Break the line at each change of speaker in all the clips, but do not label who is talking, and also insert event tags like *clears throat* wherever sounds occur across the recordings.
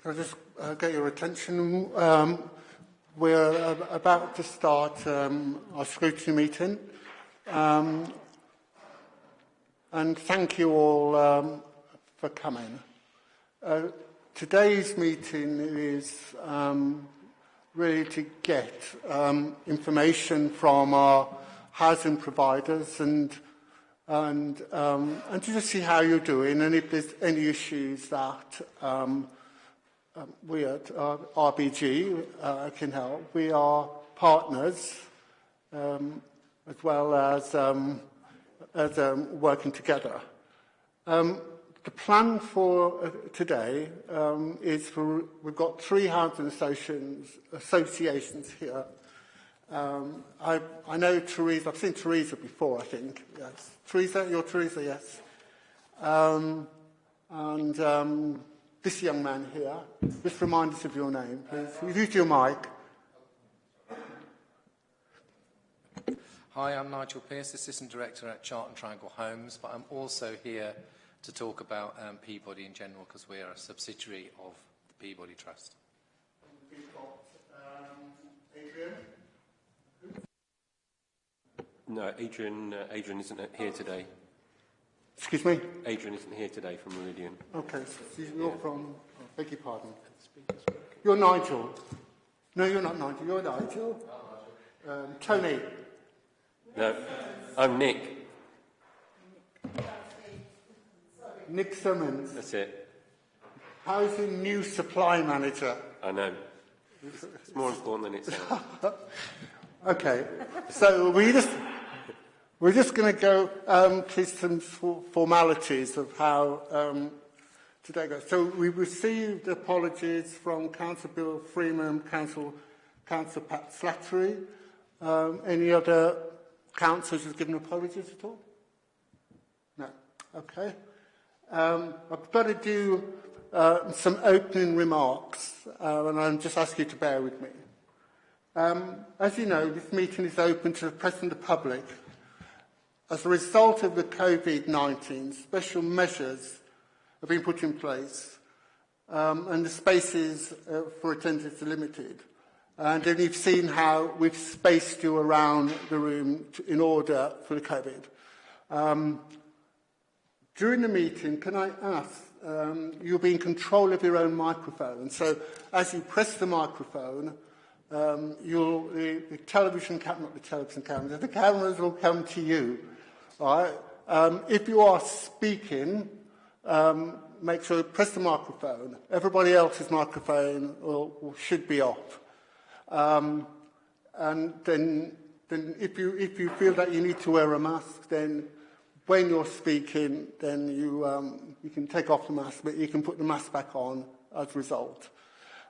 Can I just uh, get your attention? Um, we're uh, about to start um, our scrutiny meeting. Um, and thank you all um, for coming. Uh, today's meeting is um, really to get um, information from our housing providers and and um, and to just see how you're doing and if there's any issues that um, um, we at uh, RBG uh, can help. We are partners um, as well as, um, as um, working together. Um, the plan for uh, today um, is for, we've got three housing associations, associations here. Um, I, I know Teresa, I've seen Teresa before, I think. Yes. Teresa, you're Teresa, yes. Um, and um, this young man here. Just remind us of your name, please. Use your mic.
Hi, I'm Nigel Pearce, Assistant Director at Chart and Triangle Homes, but I'm also here to talk about um, Peabody in general because we are a subsidiary of the Peabody Trust.
We've got um, Adrian.
No, Adrian, uh, Adrian isn't here today.
Excuse me?
Adrian isn't here today from Meridian.
Okay, so you're from, oh, beg your pardon. You're Nigel. No, you're not Nigel, you're Nigel. Um, Tony.
No, I'm Nick.
Nick Simmons.
That's it.
How's the new supply manager?
I know. It's more important than it sounds. *laughs*
okay, so we just We're just going to go um, through some formalities of how um, today goes. So we received apologies from Councillor Bill Freeman, Council, Council Pat Slattery. Um, any other councillors who've given apologies at all? No. Okay. Um, I've got to do uh, some opening remarks, uh, and I'm just ask you to bear with me. Um, as you know, this meeting is open to the press and the public. As a result of the COVID-19, special measures have been put in place um, and the spaces uh, for attendance are limited. And then you've seen how we've spaced you around the room to, in order for the COVID. Um, during the meeting, can I ask, um, you'll be in control of your own microphone. So as you press the microphone, um, you'll, the, the television camera, not the television cameras, the cameras will come to you. Um, if you are speaking, um, make sure you press the microphone. Everybody else's microphone will, will, should be off. Um, and then, then if, you, if you feel that you need to wear a mask, then when you're speaking, then you, um, you can take off the mask, but you can put the mask back on as a result.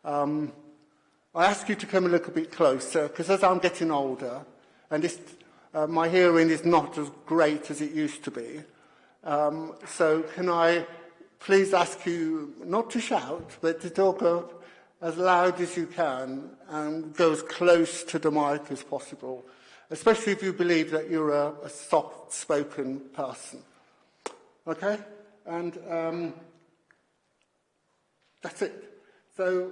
Um, I ask you to come a little bit closer, because as I'm getting older, and this Uh, my hearing is not as great as it used to be. Um, so can I please ask you not to shout, but to talk up as loud as you can and go as close to the mic as possible, especially if you believe that you're a, a soft-spoken person. Okay? And um, that's it. So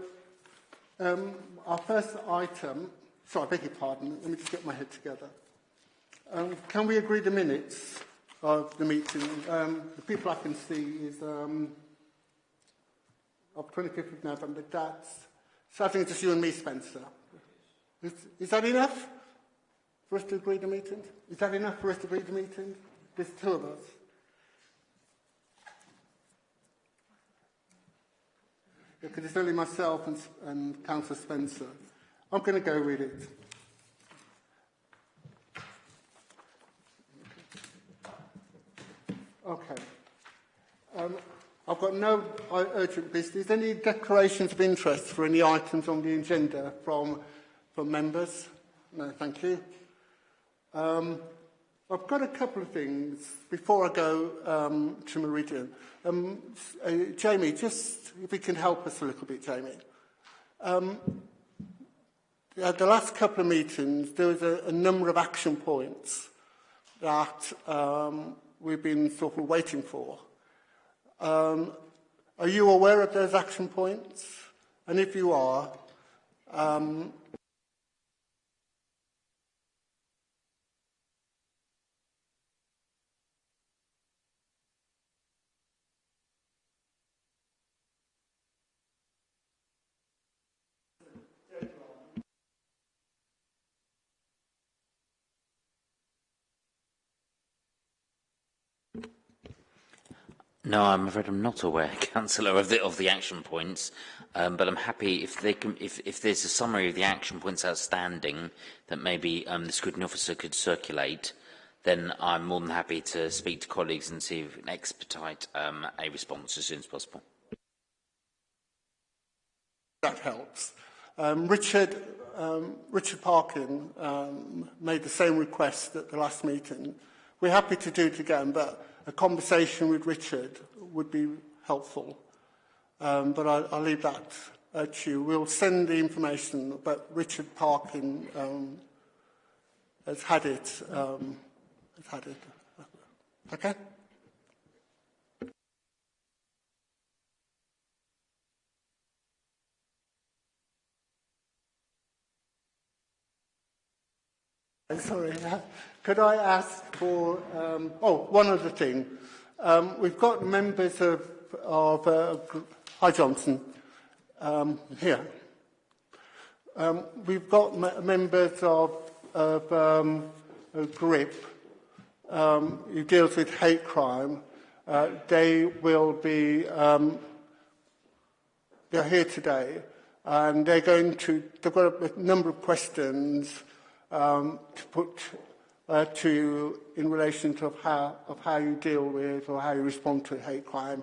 um, our first item, sorry, I beg your pardon, let me just get my head together. Um, can we agree the minutes of the meeting? Um, the people I can see is um, of 25th of November. That's, so I think it's you and me, Spencer. Is, is that enough for us to agree the meeting? Is that enough for us to agree the meeting? There's two of us. Because it's only myself and, and Councillor Spencer. I'm going to go with it. Okay. Um, I've got no urgent business. Any declarations of interest for any items on the agenda from, from members? No, thank you. Um, I've got a couple of things before I go um, to Meridian. Um, uh, Jamie, just if you can help us a little bit, Jamie. Um, at the last couple of meetings, there was a, a number of action points that um, we've been sort of waiting for. Um, are you aware of those action points? And if you are, um,
No, I'm afraid I'm not aware, *laughs* Councillor, of the, of the action points. Um, but I'm happy if, they can, if, if there's a summary of the action points outstanding that maybe um, the scrutiny officer could circulate, then I'm more than happy to speak to colleagues and see if we can expedite um, a response as soon as possible.
That helps. Um, Richard, um, Richard Parkin um, made the same request at the last meeting. We're happy to do it again, but a conversation with Richard would be helpful. Um, but I, I'll leave that at you. We'll send the information but Richard Parkin um, has had it. Um, has had it. Okay? Sorry, *laughs* could I ask for, um, oh, one other thing. Um, we've got members of, of uh, Hi Johnson, um, here. Um, we've got members of, of um, GRIP um, who deals with hate crime. Uh, they will be, um, they're here today, and they're going to, they've got a number of questions um, to put uh, to you in relation to how, of how you deal with or how you respond to hate crime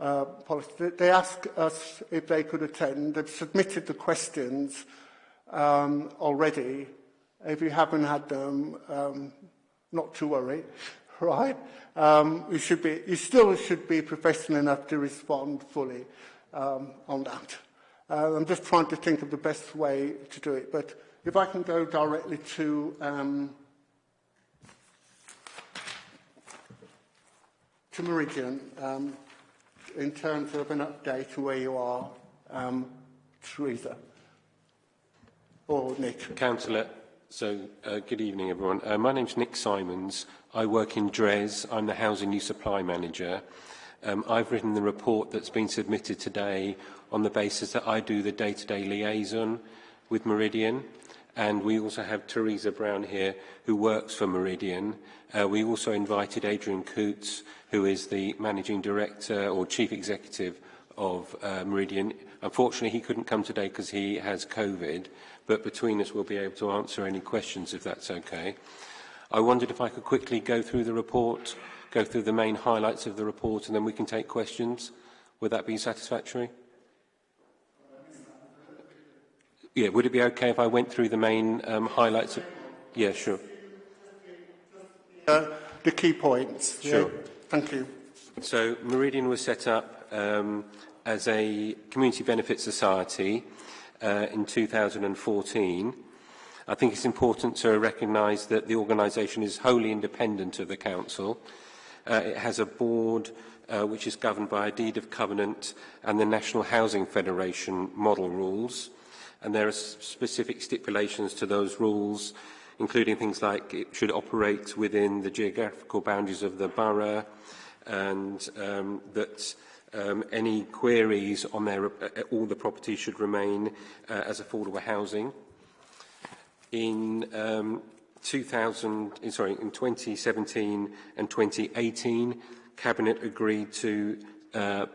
uh, policy. They asked us if they could attend. They've submitted the questions um, already. If you haven't had them, um, not to worry, *laughs* right? Um, you, should be, you still should be professional enough to respond fully um, on that. Uh, I'm just trying to think of the best way to do it, but If I can go directly to um, to Meridian um, in terms of an update to where you are, um, Teresa or Nick.
Councillor, so uh, good evening everyone. Uh, my name's Nick Simons. I work in Dres. I'm the Housing New Supply Manager. Um, I've written the report that's been submitted today on the basis that I do the day-to-day -day liaison with Meridian. and we also have Theresa Brown here, who works for Meridian. Uh, we also invited Adrian Coots, who is the Managing Director or Chief Executive of uh, Meridian. Unfortunately, he couldn't come today because he has COVID, but between us we'll be able to answer any questions if that's okay. I wondered if I could quickly go through the report, go through the main highlights of the report, and then we can take questions. Would that be satisfactory? Yeah, would it be okay if I went through the main um, highlights? Of, yeah, sure.
Uh, the key points.
Sure.
Yeah. Thank you.
So Meridian was set up um, as a community benefit society uh, in 2014. I think it's important to recognise that the organisation is wholly independent of the council. Uh, it has a board uh, which is governed by a deed of covenant and the National Housing Federation model rules and there are specific stipulations to those rules, including things like it should operate within the geographical boundaries of the borough, and um, that um, any queries on their, uh, all the properties should remain uh, as affordable housing. In um, 2000, eh, sorry, in 2017 and 2018, Cabinet agreed to uh,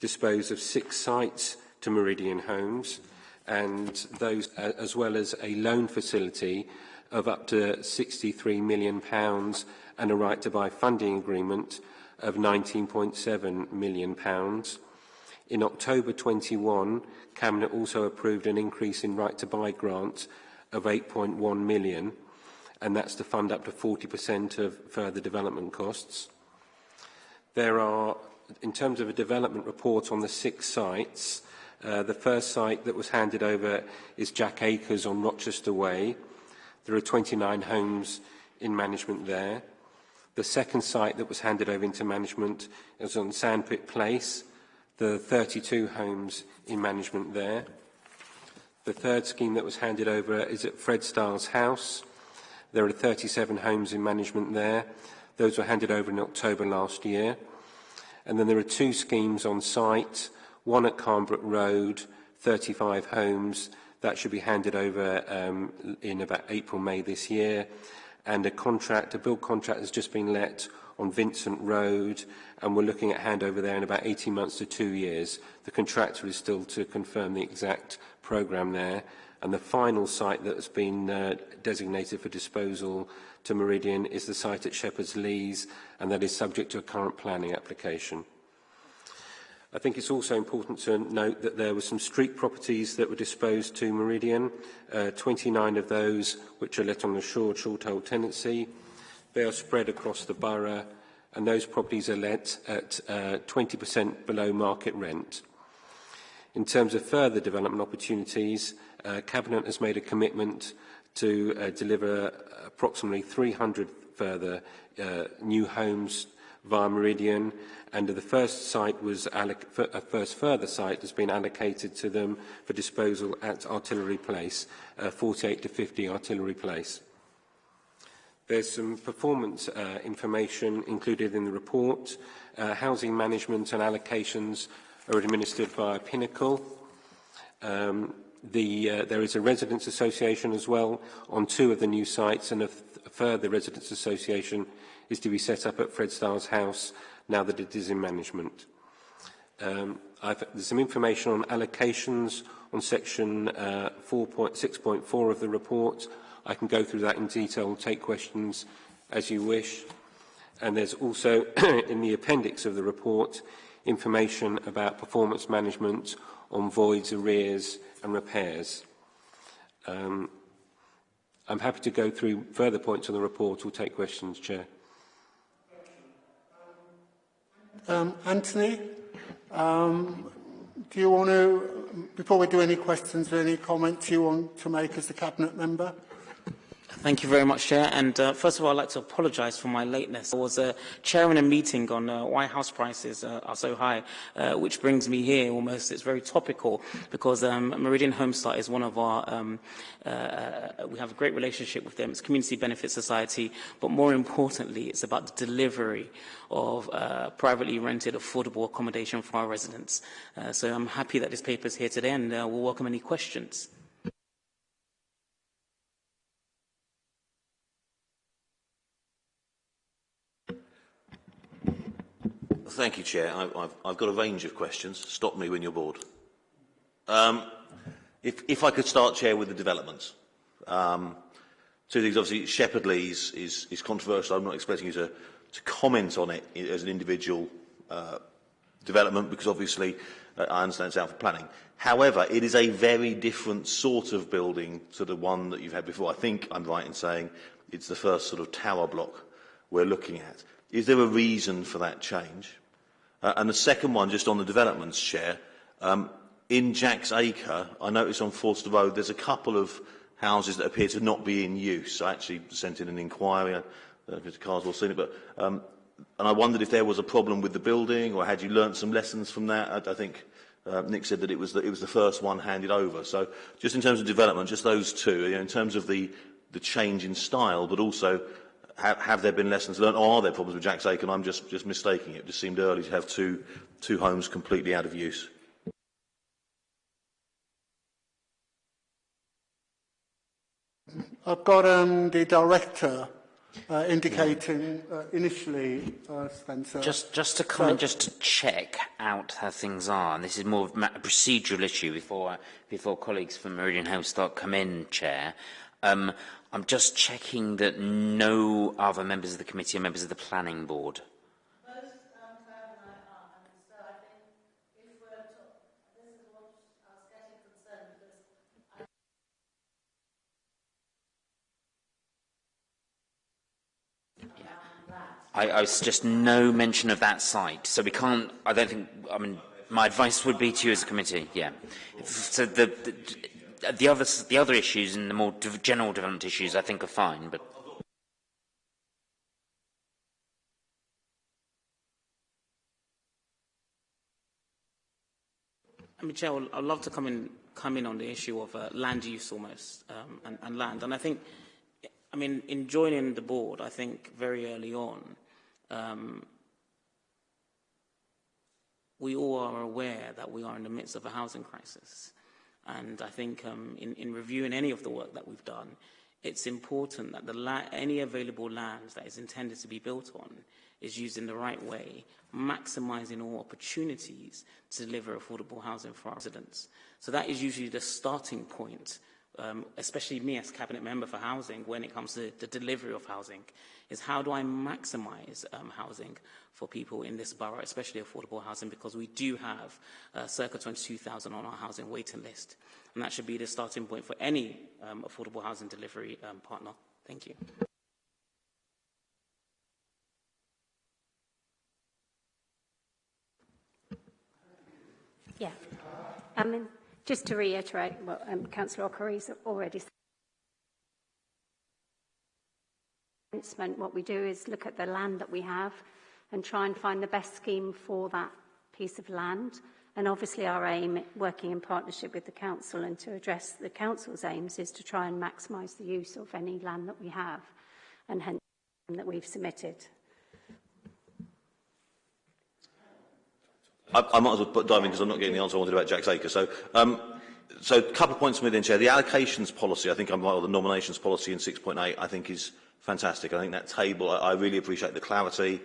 dispose of six sites to Meridian Homes and those uh, as well as a loan facility of up to 63 million pounds and a right to buy funding agreement of 19.7 million pounds. In October 21, Cabinet also approved an increase in right to buy grants of 8.1 million and that's to fund up to 40% of further development costs. There are, in terms of a development report on the six sites, Uh, the first site that was handed over is Jack Acres on Rochester Way. There are 29 homes in management there. The second site that was handed over into management is on Sandpit Place. There are 32 homes in management there. The third scheme that was handed over is at Fred Styles House. There are 37 homes in management there. Those were handed over in October last year. And then there are two schemes on site, one at Carnbrook Road, 35 homes. That should be handed over um, in about April, May this year. And a contract, a build contract has just been let on Vincent Road, and we're looking at handover there in about 18 months to two years. The contractor is still to confirm the exact programme there. And the final site that has been uh, designated for disposal to Meridian is the site at Shepherd's Lees, and that is subject to a current planning application. I think it's also important to note that there were some street properties that were disposed to Meridian, uh, 29 of those which are let on the short-hold tenancy. They are spread across the borough and those properties are let at 20% uh, below market rent. In terms of further development opportunities, uh, Cabinet has made a commitment to uh, deliver approximately 300 further uh, new homes via Meridian and the first site was a first further site has been allocated to them for disposal at Artillery Place, uh, 48 to 50 Artillery Place. There's some performance uh, information included in the report. Uh, housing management and allocations are administered by Pinnacle. Um, the, uh, there is a residents association as well on two of the new sites and a, a further residents association is to be set up at Fred Starr's house now that it is in management. Um, I've, there's some information on allocations on section uh, 4.6.4 of the report. I can go through that in detail and take questions as you wish. And there's also *clears throat* in the appendix of the report information about performance management on voids, arrears and repairs. Um, I'm happy to go through further points on the report or take questions, Chair.
Um, Anthony, um, do you want to, before we do any questions, or any comments you want to make as a Cabinet member?
Thank you very much, Chair. And uh, first of all, I'd like to apologise for my lateness. I was uh, chairing a meeting on uh, why house prices uh, are so high, uh, which brings me here almost. It's very topical because um, Meridian Homestart is one of our, um, uh, uh we have a great relationship with them. It's Community Benefit Society, but more importantly, it's about the delivery of uh, privately rented affordable accommodation for our residents. Uh, so I'm happy that this paper is here today and uh, we'll welcome any questions.
Thank you, Chair. I, I've, I've got a range of questions. Stop me when you're bored. Um, if, if I could start, Chair, with the developments. Um, two things. Obviously, Shepherd Lees is, is controversial. I'm not expecting you to, to comment on it as an individual uh, development because obviously uh, I understand it's out for planning. However, it is a very different sort of building to the one that you've had before. I think I'm right in saying it's the first sort of tower block we're looking at. Is there a reason for that change? Uh, and the second one, just on the developments share, um, in Jack's Acre, I noticed on Forster Road, there's a couple of houses that appear to not be in use. I actually sent in an inquiry, I don't know if Mr Carswell seen it, but, um, and I wondered if there was a problem with the building, or had you learnt some lessons from that? I, I think uh, Nick said that it was, the, it was the first one handed over. So just in terms of development, just those two, you know, in terms of the, the change in style, but also have, have there been lessons learned? Or are there problems with Jack's Acre? And I'm just, just mistaking it. It just seemed early to have two, two homes completely out of use.
I've got um, the director uh, indicating uh, initially, uh, Spencer.
Just, just to come so, just to check out how things are. And this is more of a procedural issue before, before colleagues from Meridian House start come in, Chair. Um, I'm just checking that no other members of the committee are members of the planning board. I, I was just no mention of that site. So we can't, I don't think, I mean, my advice would be to you as a committee, yeah. So the, the the other, the other issues and the more general development issues I think are fine, but
I mean, Chair, I'd love to come in, come in on the issue of uh, land use almost um, and, and land. And I think, I mean, in joining the board, I think very early on, um, we all are aware that we are in the midst of a housing crisis. And I think um, in, in reviewing any of the work that we've done, it's important that the any available land that is intended to be built on is used in the right way, maximizing all opportunities to deliver affordable housing for our residents. So that is usually the starting point um, especially me as cabinet member for housing, when it comes to the delivery of housing, is how do I maximize um, housing for people in this borough, especially affordable housing, because we do have uh, circa 22,000 on our housing waiting list. And that should be the starting point for any um, affordable housing delivery um, partner. Thank you.
Yeah. I mean, just to reiterate what um, Councillor Okereke's already said, what we do is look at the land that we have and try and find the best scheme for that piece of land. And obviously our aim, working in partnership with the council and to address the council's aims, is to try and maximise the use of any land that we have and hence that we've submitted.
I, I might as well dive in because I'm not getting the answer I wanted about Jack's Acre. So, um, so a couple of points from within, Chair. The allocations policy, I think I'm right, or the nominations policy in 6.8, I think is fantastic. I think that table, I, I really appreciate the clarity,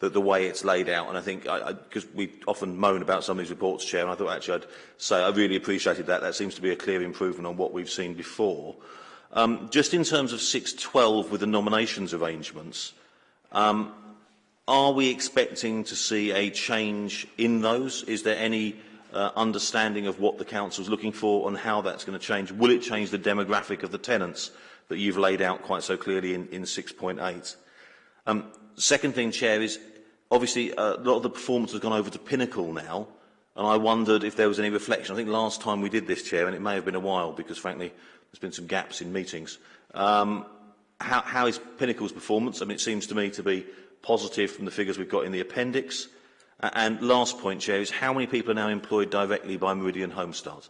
the, the way it's laid out. And I think, because we often moan about some of these reports, Chair, and I thought actually I'd say I really appreciated that. That seems to be a clear improvement on what we've seen before. Um, just in terms of 6.12 with the nominations arrangements, um, Are we expecting to see a change in those? Is there any uh, understanding of what the council is looking for and how that's going to change? Will it change the demographic of the tenants that you've laid out quite so clearly in, in 6.8? Um, second thing, Chair, is obviously uh, a lot of the performance has gone over to Pinnacle now, and I wondered if there was any reflection. I think last time we did this, Chair, and it may have been a while because, frankly, there's been some gaps in meetings. Um, how, how is Pinnacle's performance? I mean, it seems to me to be positive from the figures we've got in the appendix. And last point, Chair, is how many people are now employed directly by Meridian Homestart?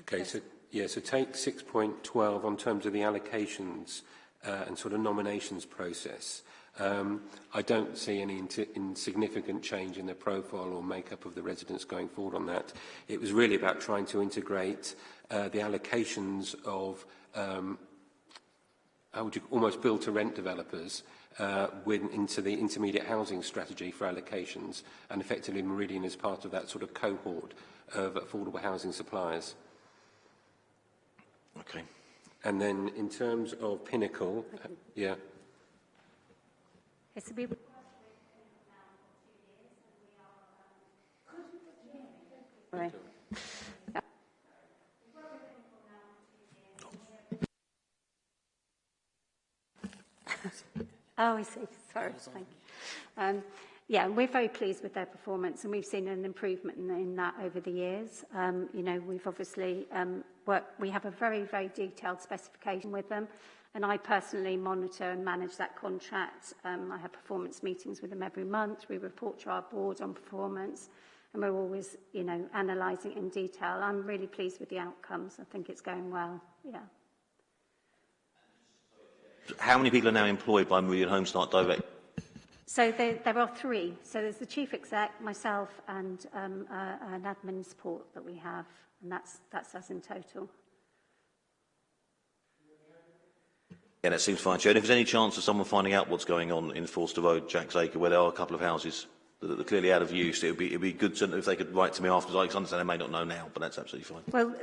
Okay, so, yeah, so take 6.12 on terms of the allocations uh, and sort of nominations process. Um, I don't see any insignificant change in the profile or makeup of the residents going forward on that. It was really about trying to integrate uh, the allocations of um, how would you almost build to rent developers uh, with, into the intermediate housing strategy for allocations and effectively Meridian is part of that sort of cohort of affordable housing suppliers.
Okay.
And then in terms of Pinnacle, uh, yeah.
Yes, we Right. Oh, I see. Sorry. Thank you. Um, yeah, we're very pleased with their performance and we've seen an improvement in, in that over the years. Um, you know, we've obviously um, worked, we have a very, very detailed specification with them and I personally monitor and manage that contract. Um, I have performance meetings with them every month. We report to our board on performance and we're always, you know, analysing in detail. I'm really pleased with the outcomes. I think it's going well. Yeah.
How many people are now employed by Meridian Homestart Direct?
So there, there are three. So there's the chief exec, myself, and um, uh, an admin support that we have, and that's that's us in total.
Yeah, that seems fine, Chair. And if there's any chance of someone finding out what's going on in Forster Road, Jack's Acre, where there are a couple of houses that are clearly out of use, it would be, it'd be good to, if they could write to me afterwards. I understand they may not know now, but that's absolutely fine.
Well,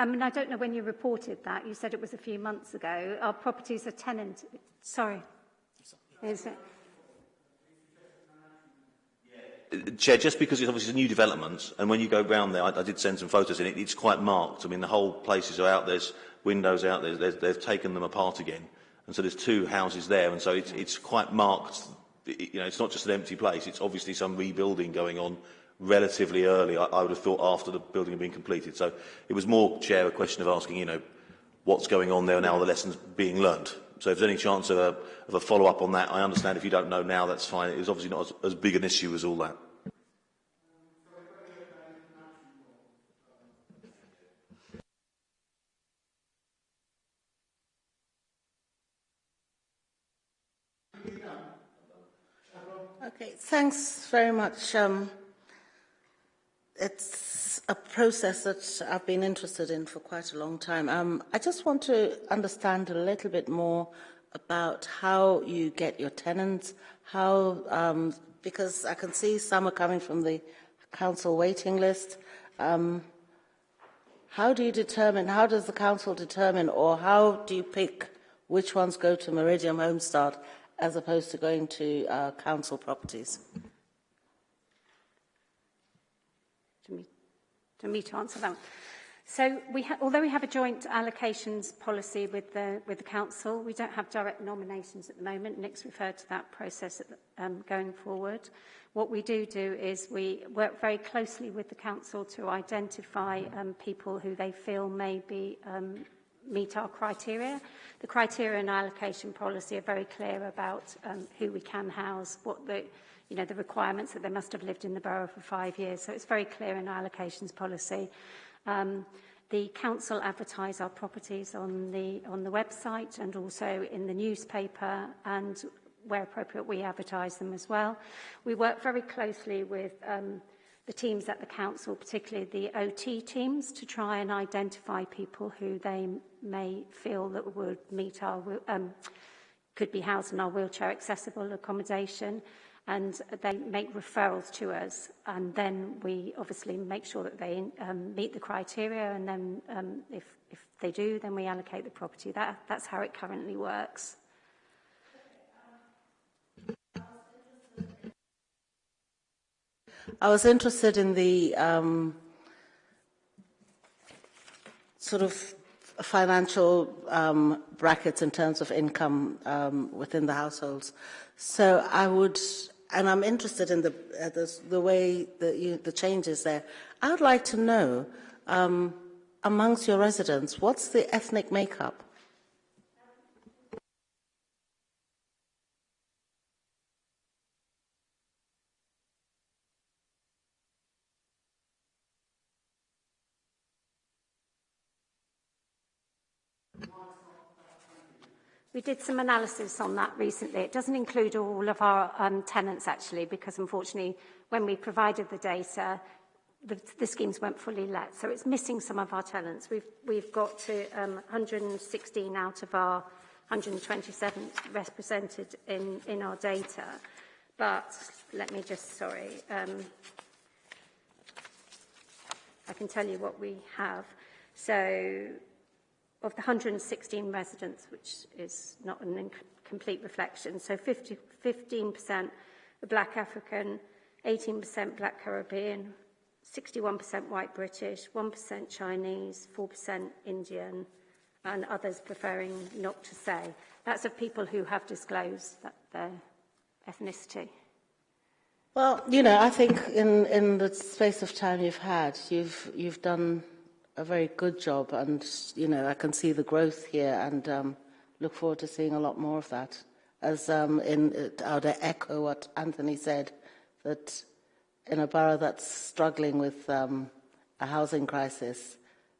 I mean, I don't know when you reported that. You said it was a few months ago. Our properties are tenant. Sorry. Is it?
Chair, just because it's obviously a new development, and when you go round there, I, I did send some photos in it, it's quite marked. I mean, the whole places are out, there's windows out there, there's, they've taken them apart again. And so there's two houses there, and so it's, it's quite marked. You know, it's not just an empty place, it's obviously some rebuilding going on relatively early, I, I would have thought, after the building had been completed. So it was more, Chair, a question of asking, you know, what's going on there now, the lessons being learned. So if there's any chance of a, of a follow-up on that, I understand if you don't know now, that's fine. It was obviously not as, as big an issue as all that.
Okay, thanks very much, um, it's a process that I've been interested in for quite a long time. Um, I just want to understand a little bit more about how you get your tenants, how, um, because I can see some are coming from the council waiting list. Um, how do you determine, how does the council determine, or how do you pick which ones go to Meridian Homestart as opposed to going to uh, council properties?
To me, to me to answer that. So, we although we have a joint allocations policy with the, with the council, we don't have direct nominations at the moment. Nick's referred to that process the, um, going forward. What we do do is we work very closely with the council to identify um, people who they feel may be um, meet our criteria. The criteria and allocation policy are very clear about um, who we can house, what the you know, the requirements that they must have lived in the borough for five years. So it's very clear in our allocations policy. Um, the council advertise our properties on the on the website and also in the newspaper and where appropriate we advertise them as well. We work very closely with um, the teams at the council, particularly the OT teams, to try and identify people who they may feel that would meet our um, could be housed in our wheelchair accessible accommodation. And they make referrals to us and then we obviously make sure that they um, meet the criteria and then um, if, if they do then we allocate the property. That, that's how it currently works.
I was interested in the um, sort of financial um, brackets in terms of income um, within the households. So I would, and I'm interested in the uh, the, the, way that you, the changes there. I would like to know um, amongst your residents, what's the ethnic makeup?
We did some analysis on that recently. It doesn't include all of our um, tenants, actually, because unfortunately, when we provided the data, the, the schemes weren't fully let. So it's missing some of our tenants. We've, we've got to um, 116 out of our 127 represented in, in our data. But let me just, sorry, um, I can tell you what we have. So of the 116 residents, which is not an complete reflection. So 50, 15% are black African, 18% black Caribbean, 61% white British, 1% Chinese, 4% Indian, and others preferring not to say. That's of people who have disclosed that their ethnicity.
Well, you know, I think in, in the space of time you've had, you've, you've done a very good job and you know I can see the growth here and um, look forward to seeing a lot more of that. As um, in, uh, I would echo what Anthony said, that in a borough that's struggling with um, a housing crisis,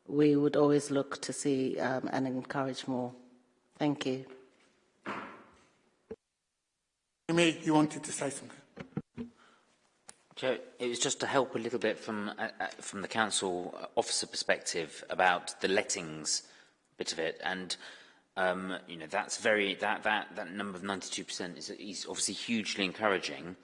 we would always look to see um, and encourage more. Thank you.
May, you wanted to say something?
Chair, it was just to help a little bit from, uh, uh, from the council officer perspective about the lettings bit of it. And, um, you know, that's very, that, that, that number of 92% is, is obviously hugely encouraging.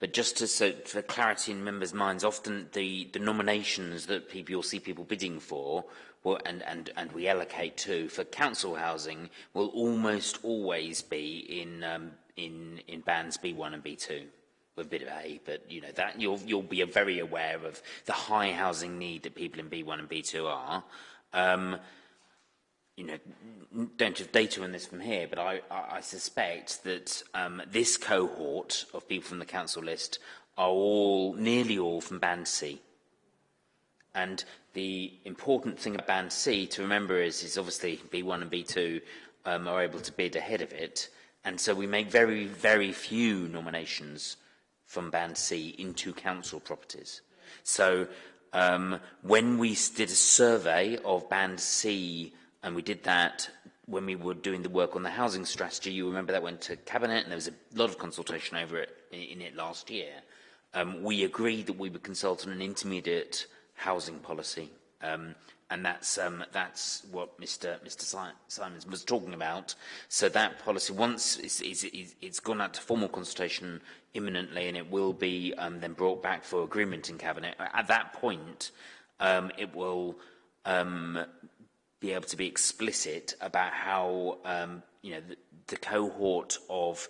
But just to, so for clarity in members' minds, often the, the nominations that people, you'll see people bidding for, will, and, and, and we allocate to, for council housing, will almost always be in, um, in, in bands B1 and B2 with a bit of A, but you know that you'll you'll be very aware of the high housing need that people in B1 and B2 are. Um, you know, don't have data on this from here, but I, I suspect that um, this cohort of people from the council list are all, nearly all from Band C. And the important thing about Band C to remember is, is obviously B1 and B2 um, are able to bid ahead of it. And so we make very, very few nominations from Band C into council properties. So um, when we did a survey of Band C, and we did that when we were doing the work on the housing strategy, you remember that went to Cabinet and there was a lot of consultation over it in it last year. Um, we agreed that we would consult on an intermediate housing policy. Um, and that's um, that's what Mr. Mr. Si Simons was talking about. So that policy, once it's, it's, it's gone out to formal consultation imminently, and it will be um, then brought back for agreement in cabinet. At that point, um, it will um, be able to be explicit about how um, you know the, the cohort of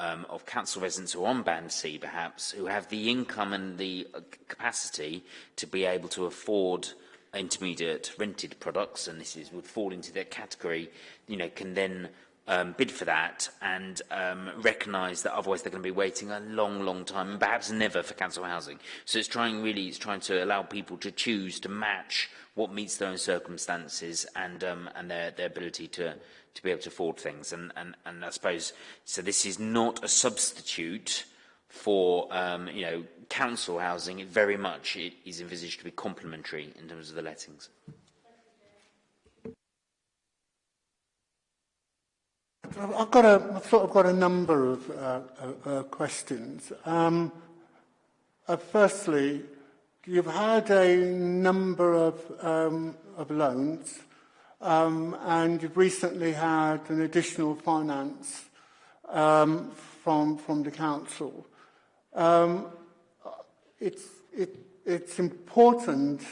um, of council residents who are on band C, perhaps, who have the income and the uh, capacity to be able to afford intermediate rented products, and this is, would fall into their category, you know, can then um, bid for that and um, recognise that otherwise they're going to be waiting a long, long time and perhaps never for council housing. So it's trying really, it's trying to allow people to choose to match what meets their own circumstances and um, and their, their ability to to be able to afford things. And, and, and I suppose, so this is not a substitute for um, you know council housing. It very much it is envisaged to be complementary in terms of the lettings.
I've got a, I've sort of got a number of uh, uh, uh, questions. Um, uh, firstly, you've had a number of, um, of loans um, and you've recently had an additional finance um, from, from the council. Um, it's, it, it's important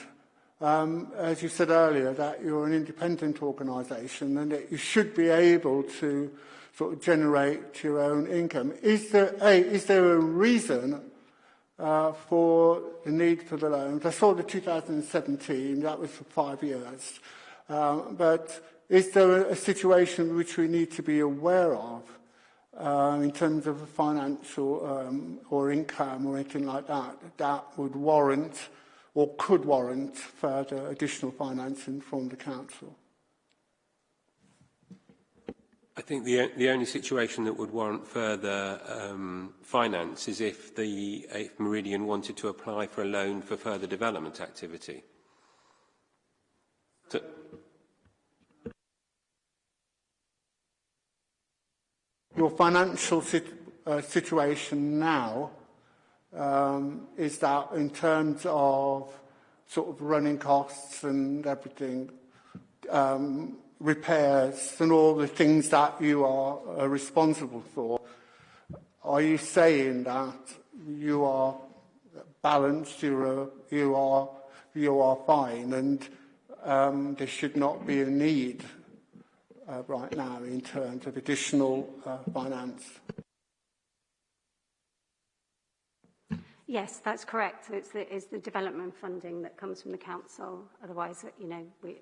Um, as you said earlier, that you're an independent organisation and that you should be able to sort of generate your own income. Is there a, is there a reason uh, for the need for the loans? I saw the 2017, that was for five years. Um, but is there a, a situation which we need to be aware of uh, in terms of financial um, or income or anything like that, that would warrant or could warrant further additional financing from the council.
I think the, the only situation that would warrant further um, finance is if, the, if Meridian wanted to apply for a loan for further development activity. So,
Your financial sit, uh, situation now um, is that in terms of sort of running costs and everything, um, repairs and all the things that you are uh, responsible for, are you saying that you are balanced, you're, you are, you are fine and um, there should not be a need uh, right now in terms of additional uh, finance?
Yes, that's correct. It's the, it's the development funding that comes from the council. Otherwise, you know, we,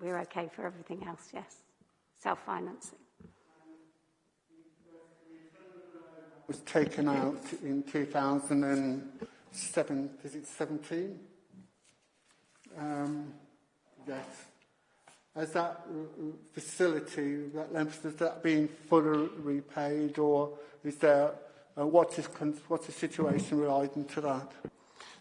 we're okay for everything else, yes. Self-financing.
was taken out in 2007, is it 17? Um, yes. Has that facility, that length, has that been fully repaid or is there Uh, what is what's the situation relating to that?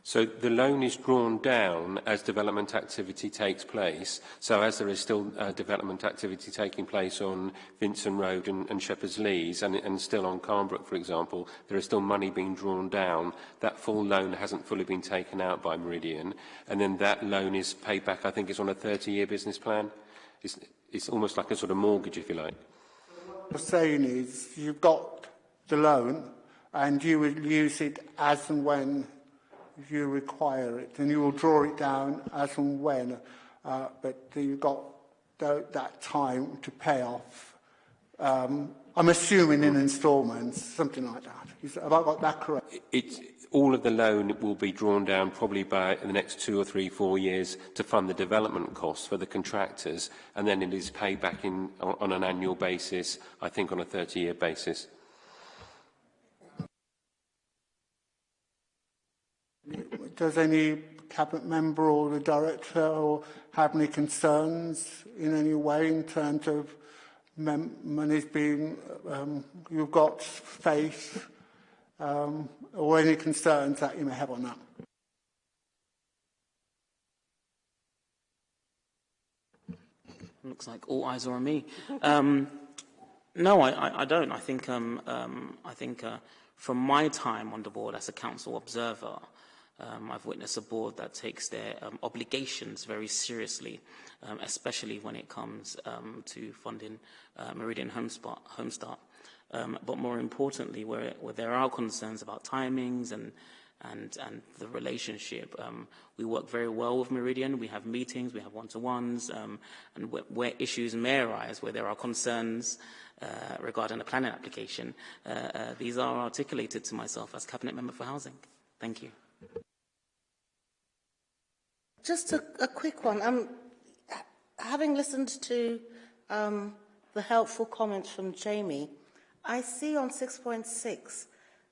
So the loan is drawn down as development activity takes place. So as there is still uh, development activity taking place on Vincent Road and, and Shepherd's Lees and, and still on Carnbrook, for example, there is still money being drawn down. That full loan hasn't fully been taken out by Meridian. And then that loan is paid back, I think it's on a 30-year business plan. It's, it's almost like a sort of mortgage, if you like.
What you're saying is you've got the loan, and you will use it as and when you require it, and you will draw it down as and when, uh, but you've got th that time to pay off. Um, I'm assuming in instalments, something like that. Is, have I got that correct?
It's, all of the loan will be drawn down probably by the next two or three, four years to fund the development costs for the contractors, and then it is paid back in, on, on an annual basis, I think on a 30-year basis.
Does any cabinet member or the director or have any concerns in any way in terms of money's being, um, you've got faith um, or any concerns that you may have on that?
Looks like all eyes are on me. Um, no, I, I, don't. I think um, um, I think uh, from my time on the board as a council observer, um, I've witnessed a board that takes their um, obligations very seriously, um, especially when it comes um, to funding uh, Meridian Homestart. Homestart. Um, but more importantly, where, where there are concerns about timings and and, and the relationship. Um, we work very well with Meridian. We have meetings, we have one-to-ones, um, and where, where issues may arise, where there are concerns uh, regarding the planning application, uh, uh, these are articulated to myself as Cabinet Member for Housing. Thank you.
Just a, a quick one. Um, having listened to um, the helpful comments from Jamie, I see on 6.6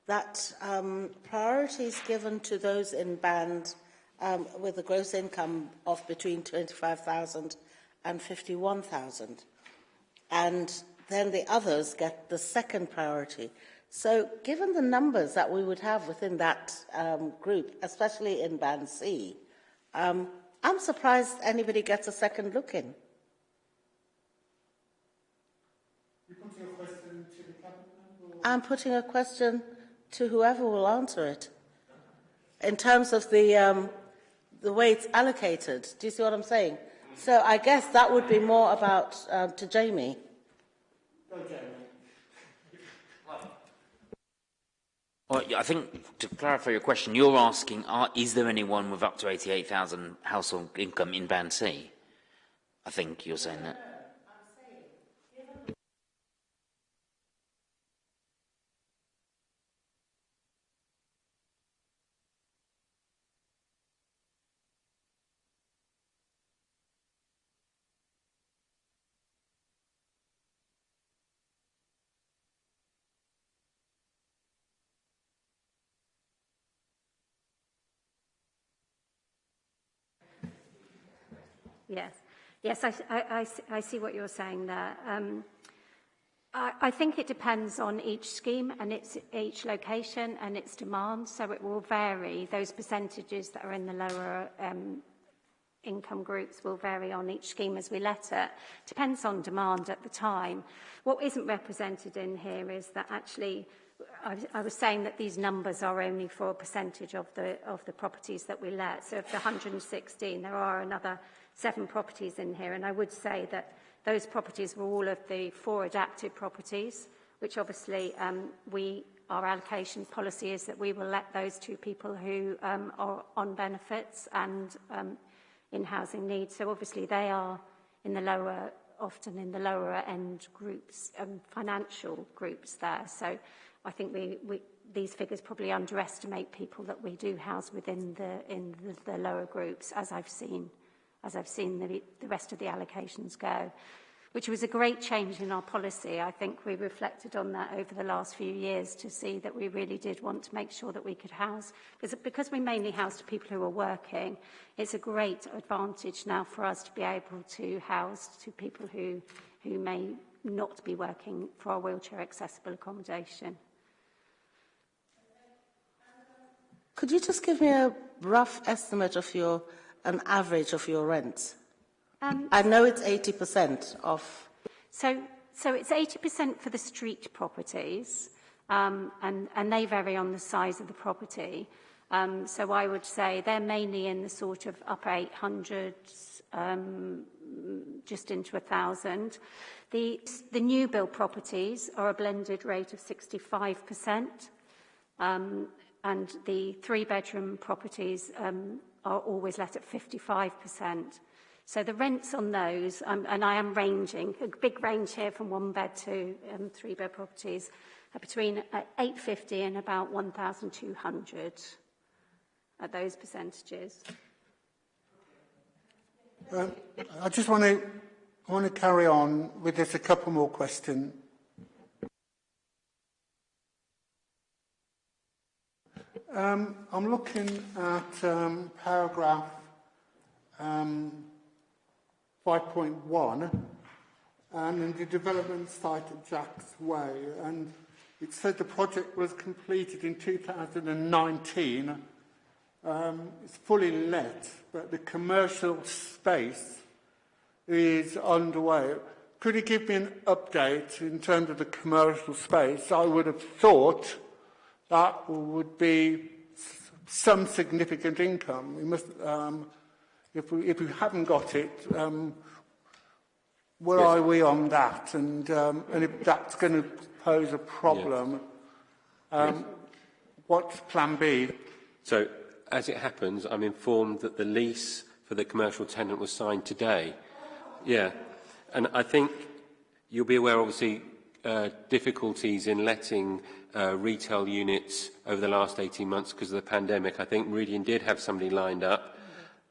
that um, priorities given to those in band um, with a gross income of between 25,000 and 51,000. And then the others get the second priority. So given the numbers that we would have within that um, group, especially in band C, um, I'm surprised anybody gets a second look in. I'm putting a question to whoever will answer it. In terms of the, um, the way it's allocated, do you see what I'm saying? So I guess that would be more about uh, to Jamie. *laughs*
Well, I think to clarify your question, you're asking, are, is there anyone with up to 88,000 household income in Band C? I think you're saying that.
Yes, yes, I, I, I see what you're saying there. Um, I, I think it depends on each scheme and its each location and its demand, so it will vary. Those percentages that are in the lower um, income groups will vary on each scheme as we let it. Depends on demand at the time. What isn't represented in here is that actually I, I was saying that these numbers are only for a percentage of the of the properties that we let. So of the 116, there are another seven properties in here, and I would say that those properties were all of the four adapted properties, which obviously um, we, our allocation policy is that we will let those two people who um, are on benefits and um, in housing needs. So obviously they are in the lower, often in the lower end groups, um, financial groups there. So I think we, we, these figures probably underestimate people that we do house within the, in the, the lower groups, as I've seen as I've seen the, the rest of the allocations go, which was a great change in our policy. I think we reflected on that over the last few years to see that we really did want to make sure that we could house, because, because we mainly housed people who are working, it's a great advantage now for us to be able to house to people who, who may not be working for our wheelchair accessible accommodation.
Could you just give me a rough estimate of your an average of your rent? Um, I know it's 80% of...
So, so it's 80% for the street properties, um, and, and they vary on the size of the property. Um, so I would say they're mainly in the sort of upper 800s, um, just into a thousand. The, the new build properties are a blended rate of 65%, um, and the three bedroom properties um, are always let at 55%. So the rents on those, um, and I am ranging, a big range here from one bed to um, three bed properties, are between uh, 850 and about 1,200 at those percentages.
Um, I just want to I want to carry on with this a couple more questions. Um, I'm looking at um, paragraph um, 5.1 and in the development site at Jack's Way and it said the project was completed in 2019 um, it's fully let but the commercial space is underway. Could you give me an update in terms of the commercial space? I would have thought that would be some significant income. We must, um, if, we, if we haven't got it, um, where
Yes.
are we on that? And, um, and if that's going to pose a problem, um, what's plan B?
So, as it happens, I'm informed that the lease for the commercial tenant was signed today. Yeah, and I think you'll be aware, obviously, uh, difficulties in letting uh, retail units over the last 18 months because of the pandemic. I think Meridian did have somebody lined up.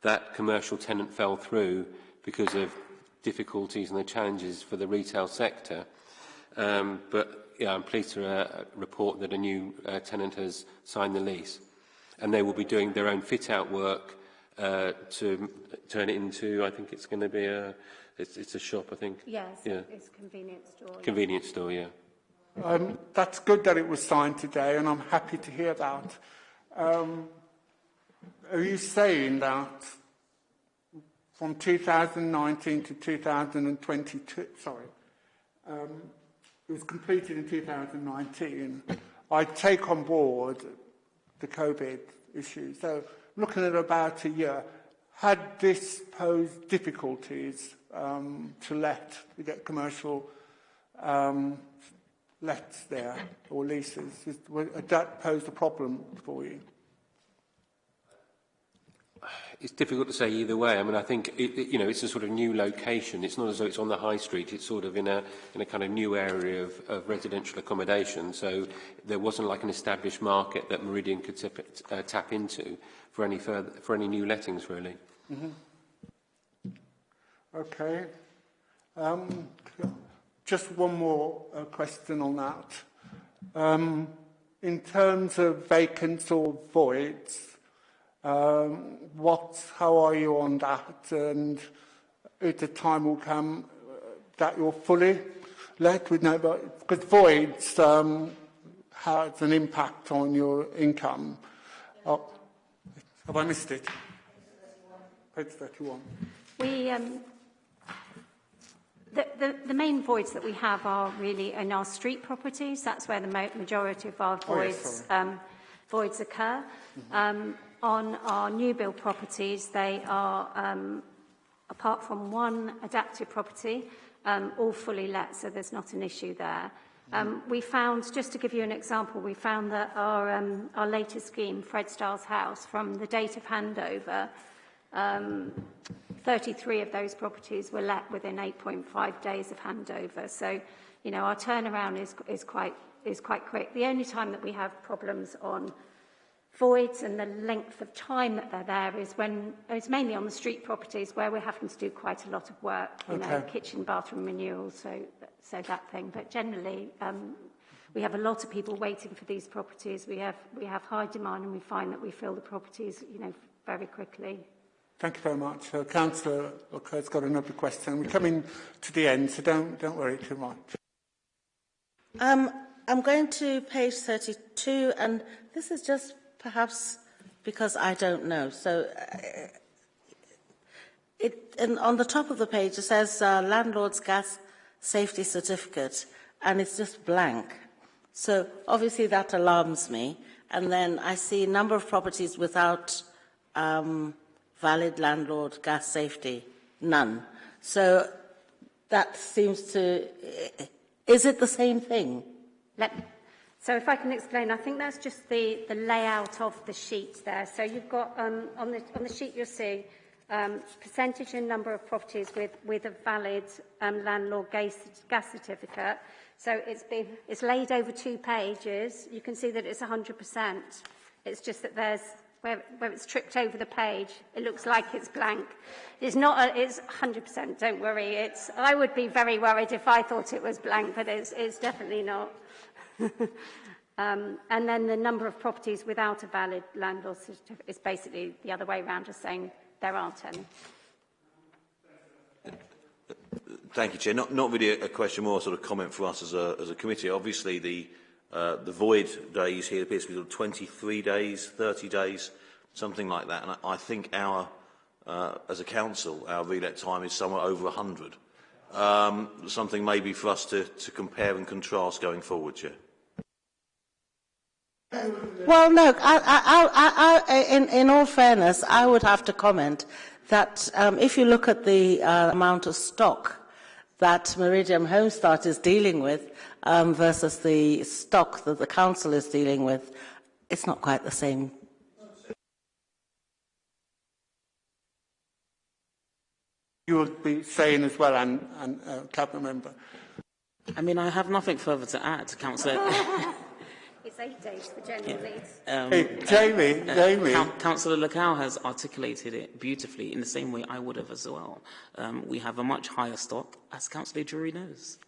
That commercial tenant fell through because of difficulties and the challenges for the retail sector. Um, but yeah, I'm pleased to uh, report that a new uh, tenant has signed the lease. And they will be doing their own fit-out work uh, to turn it into, I think it's going to be a, it's, it's a shop, I think.
Yes,
Yeah.
it's a convenience store. yeah.
Convenience store, yeah.
Um, that's good that it was signed today, and I'm happy to hear that. Um, are you saying that from 2019 to 2022, sorry, um, it was completed in 2019, I take on board the COVID issue. So looking at about a year, had this posed difficulties um, to let, to get commercial um, lets there or leases. Is, would uh, that pose a problem for you?
It's difficult to say either way. I mean, I think it, it, you know it's a sort of new location. It's not as though it's on the high street. It's sort of in a in a kind of new area of, of residential accommodation. So there wasn't like an established market that Meridian could tip, uh, tap into for any further for any new lettings really. Mm -hmm.
Okay. Um, just one more uh, question on that. Um, in terms of vacants or voids, um, what, how are you on that? And if the time will come uh, that you're fully let with no, because voids um, has an impact on your income. Oh, have I missed it? Page 31.
We, um, the, the, the main voids that we have are really in our street properties. That's where the majority of our
Oh, yes,
voids, um, voids occur. Um, on our new build properties, they are, um, apart from one adaptive property, um, all fully let, so there's not an issue there. Um, we found, just to give you an example, we found that our, um, our latest scheme, Fred Starr's house, from the date of handover, um, 33 of those properties were let within 8.5 days of handover. So, you know, our turnaround is, is, quite, is quite quick. The only time that we have problems on voids and the length of time that they're there is when it's mainly on the street properties where we're having to do quite a lot of work, you know, kitchen, bathroom renewal, so so that thing. But generally, um, we have a lot of people waiting for these properties. We have we have high demand, and we find that we fill the properties, you know, very quickly.
Thank you very much. Uh, Councillor Lockhurst's got another question. We're coming to the end, so don't, don't worry too much.
Um, I'm going to page 32, and this is just perhaps because I don't know. So, uh, it, and on the top of the page, it says uh, landlord's gas safety certificate, and it's just blank. So, obviously, that alarms me. And then I see a number of properties without um, valid landlord gas safety? None. So that seems to... Is it the same thing?
Let, so if I can explain, I think that's just the, the layout of the sheet there. So you've got, um, on, the, on the sheet you'll see, um, percentage and number of properties with, with a valid um, landlord gas, gas certificate. So it's, been, it's laid over two pages. You can see that it's 100%. It's just that there's where, where it's tripped over the page, it looks like it's blank. It's not, a, it's 100%, don't worry. It's, I would be very worried if I thought it was blank, but it's, it's definitely not. *laughs* um, and then the number of properties without a valid landlord certificate is basically the other way around, just saying there aren't any.
Thank you, Chair. Not, not really a, question, more sort of comment for us as a, as a committee. Obviously, the, uh, the void days here appears to be sort 23 days, 30 days, something like that. And I, I think our, uh, as a council, our relet time is somewhere over 100. Um, something maybe for us to, to compare and contrast going forward, Chair.
Well, I, I, I, in, in all fairness, I would have to comment that um, if you look at the uh, amount of stock that Meridian Homestart is dealing with um, versus the stock that the council is dealing with, it's not quite the same
you will be saying as well, and, and uh, Cabinet Member.
I mean, I have nothing further to add, Councillor. *laughs*
It's eight days for general leads.
Um,
Hey, Jamie,
uh,
Jamie.
Coun- Councillor Lecau has articulated it beautifully in the same way I would have as well. Um, we have a much higher stock, as Councillor Drury knows.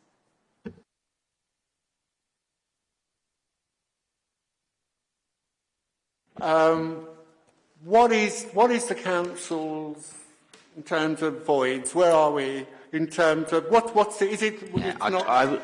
Um, what is what is the council's in terms of voids? Where are we in terms of what what's it? Is it?
Yeah,
it's
I,
not,
I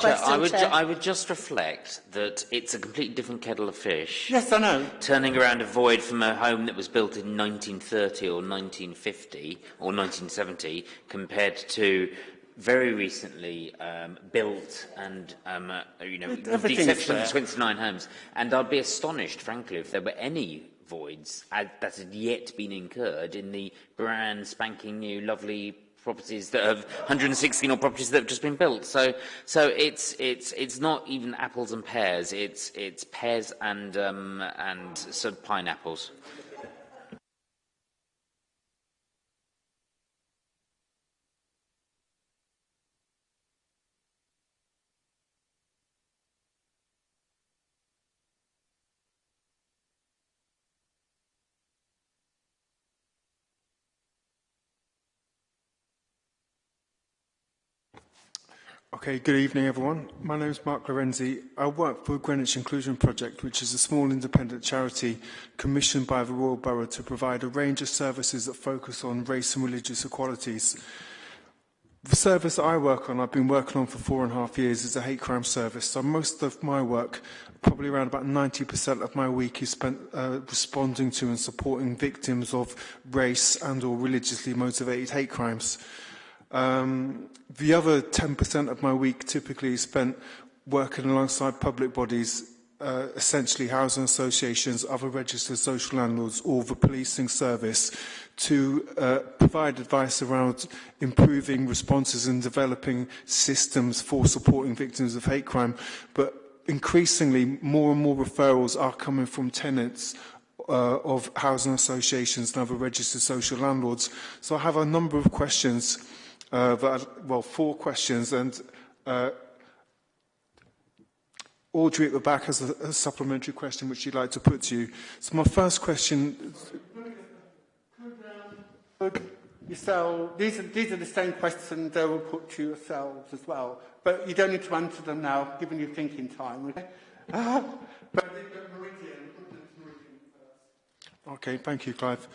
question, I would,
Chair.
I would just reflect that it's a completely different kettle of fish.
Yes, I know.
Turning around a void from a home that was built in 1930 or 1950 or 1970 compared to very recently um, built and, um, uh, you know, with the exception of 29 homes. And I'd be astonished, frankly, if there were any voids uh, that had yet been incurred in the brand spanking new lovely properties that have 116 or properties that have just been built. So, so it's it's it's not even apples and pears. It's it's pears and um, and sort of pineapples.
Okay, good evening everyone. My name is Mark Lorenzi. I work for Greenwich Inclusion Project, which is a small independent charity commissioned by the Royal Borough to provide a range of services that focus on race and religious equalities. The service I work on, I've been working on for four and a half years, is a hate crime service. So most of my work, probably around about 90% of my week is spent uh, responding to and supporting victims of race and or religiously motivated hate crimes. Um, the other 10% of my week typically is spent working alongside public bodies, uh, essentially housing associations, other registered social landlords, or the policing service to uh, provide advice around improving responses and developing systems for supporting victims of hate crime. But increasingly, more and more referrals are coming from tenants uh, of housing associations and other registered social landlords. So I have a number of questions uh, that, well, four questions, and uh, Audrey at the back has a, a supplementary question which she'd like to put to you. So my first question...
Could, um, yourself, these are, these are the same questions they will put to yourselves as well, but you don't need to answer them now, given your thinking time. Okay? Uh, but, but Meridian, Meridian first.
Okay, thank you, Clive.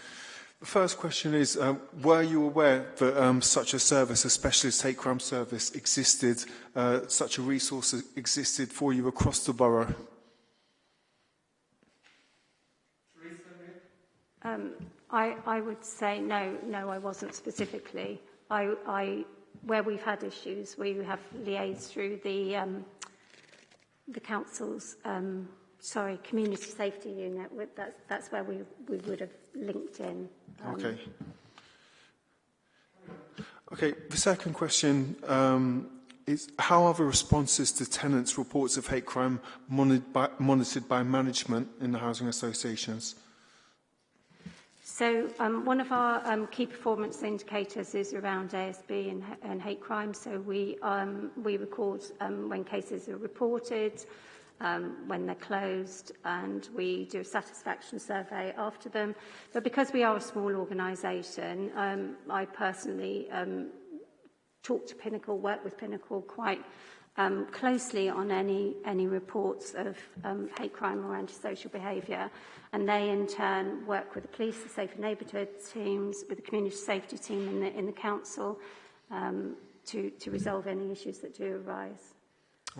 The first question is, um, were you aware that um, such a service, a specialist hate crime service, existed, uh, such a resource existed for you across the borough?
Um, I, I would say no, no, I wasn't specifically. I, I, where we've had issues, we have liaised through the, um, the council's, um, sorry, community safety unit. That's, that's where we, we would have LinkedIn. Um,
okay. Okay, the second question um, is how are the responses to tenants' reports of hate crime monitored by, monitored by management in the housing associations?
So um, one of our um, key performance indicators is around ASB and, and hate crime. So we, um, we record um, when cases are reported, um, when they're closed, and we do a satisfaction survey after them. But because we are a small organisation, um, I personally um, talk to Pinnacle, work with Pinnacle quite um, closely on any, any reports of um, hate crime or antisocial behaviour. And they, in turn, work with the police, the safe neighbourhood teams, with the community safety team in the, in the council um, to, to resolve any issues that do arise.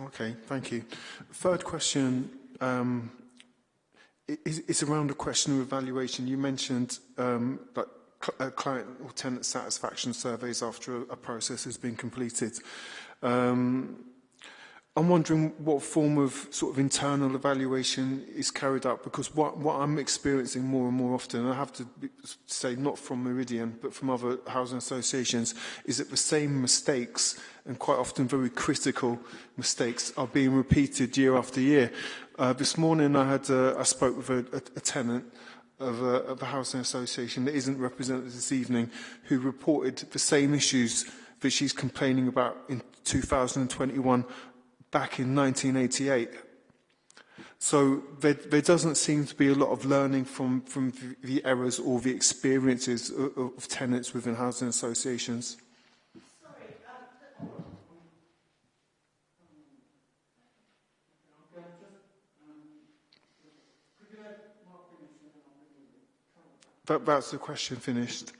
Okay, thank you. Third question um, is, is around a question of evaluation. You mentioned um, that cl uh, client or tenant satisfaction surveys after a, a process has been completed. Um, I'm wondering what form of sort of internal evaluation is carried out because what, what I'm experiencing more and more often, and I have to be, say not from Meridian but from other housing associations, is that the same mistakes and quite often very critical mistakes are being repeated year after year. Uh, this morning I had uh, I spoke with a, a, a tenant of a, of a housing association that isn't represented this evening who reported the same issues that she's complaining about in 2021 back in 1988. So there, there doesn't seem to be a lot of learning from, from the errors or the experiences of, of tenants within housing associations. Um, um, um, that, that's the question finished.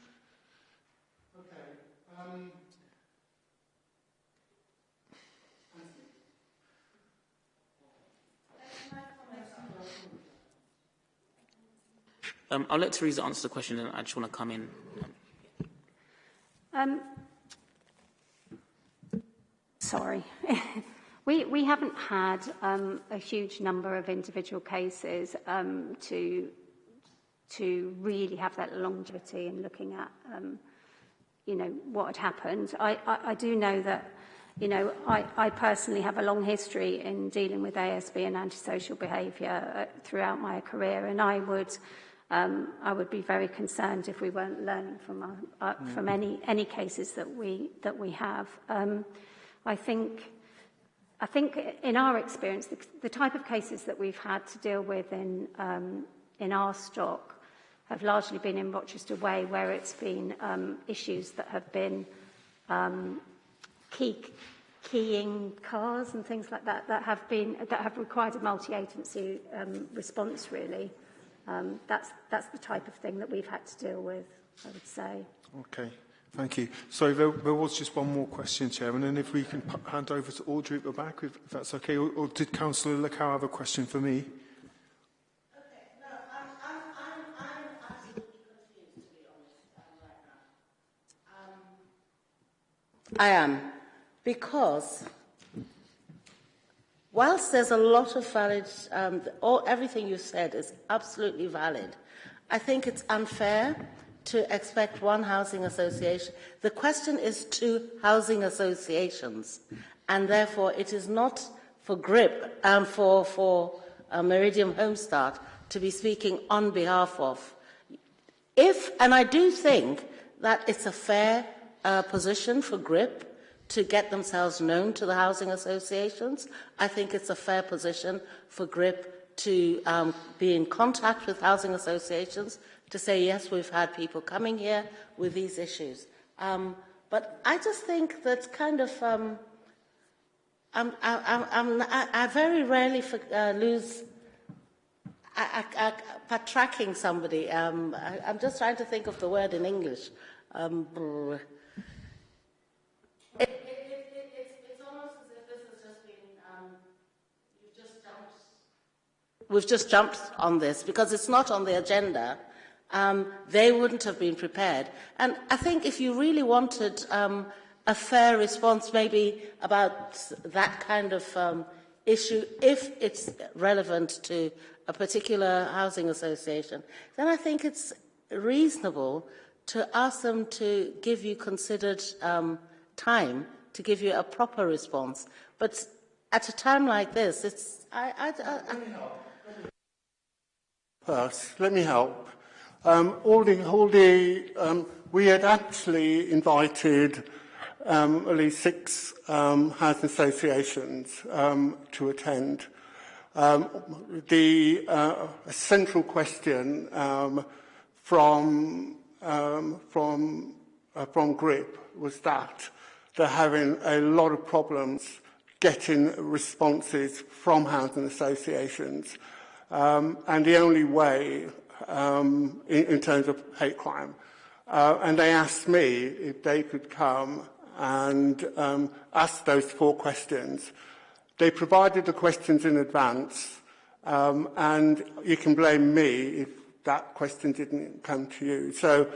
Um, I'll let Teresa answer the question, and I just want to come in.
Um, sorry. *laughs* we, we haven't had um, a huge number of individual cases um, to, to really have that longevity in looking at, um, you know, what had happened. I, I, I do know that, you know, I, I personally have a long history in dealing with ASB and antisocial behaviour uh, throughout my career, and I would um, I would be very concerned if we weren't learning from, our, uh, mm. from any, any cases that we, that we have. Um, I think I think in our experience, the, the type of cases that we've had to deal with in, um, in our stock have largely been in Rochester Way, where it's been um, issues that have been um, key, keying cars and things like that that have been that have required a multi-agency um, response really. Um, that's, that's the type of thing that we've had to deal with, I would say.
Okay, thank you. So there, there was just one more question, Chairman, and if we can hand over to Audrey at the back, if, if that's okay, or, or did Councillor Lecow have a question for me?
I am, because Whilst there's a lot of valid, um, all, everything you said is absolutely valid, I think it's unfair to expect one housing association. The question is two housing associations, and therefore it is not for GRIP and um, for, for uh, Meridian Homestart to be speaking on behalf of. If, and I do think that it's a fair uh, position for GRIP to get themselves known to the housing associations. I think it's a fair position for GRIP to um, be in contact with housing associations to say, yes, we've had people coming here with these issues. Um, but I just think that kind of, um, I'm, I'm, I'm, I, I very rarely for, uh, lose I, I, I, by tracking somebody. Um, I, I'm just trying to think of the word in English. Um, we've just jumped on this because it's not on the agenda. Um, they wouldn't have been prepared. And I think if you really wanted um, a fair response, maybe about that kind of um, issue, if it's relevant to a particular housing association, then I think it's reasonable to ask them to give you considered um, time to give you a proper response. But at a time like this, it's I, I, I, I
first. Let me help. Um, all the, all the, um, we had actually invited um, at least six um, housing associations um, to attend. Um, the uh, a central question um, from um, from uh, from GRIP was that they're having a lot of problems getting responses from housing associations um, and the only way um, in, in terms of hate crime. Uh, and they asked me if they could come and um, ask those four questions. They provided the questions in advance, um, and you can blame me if that question didn't come to you. So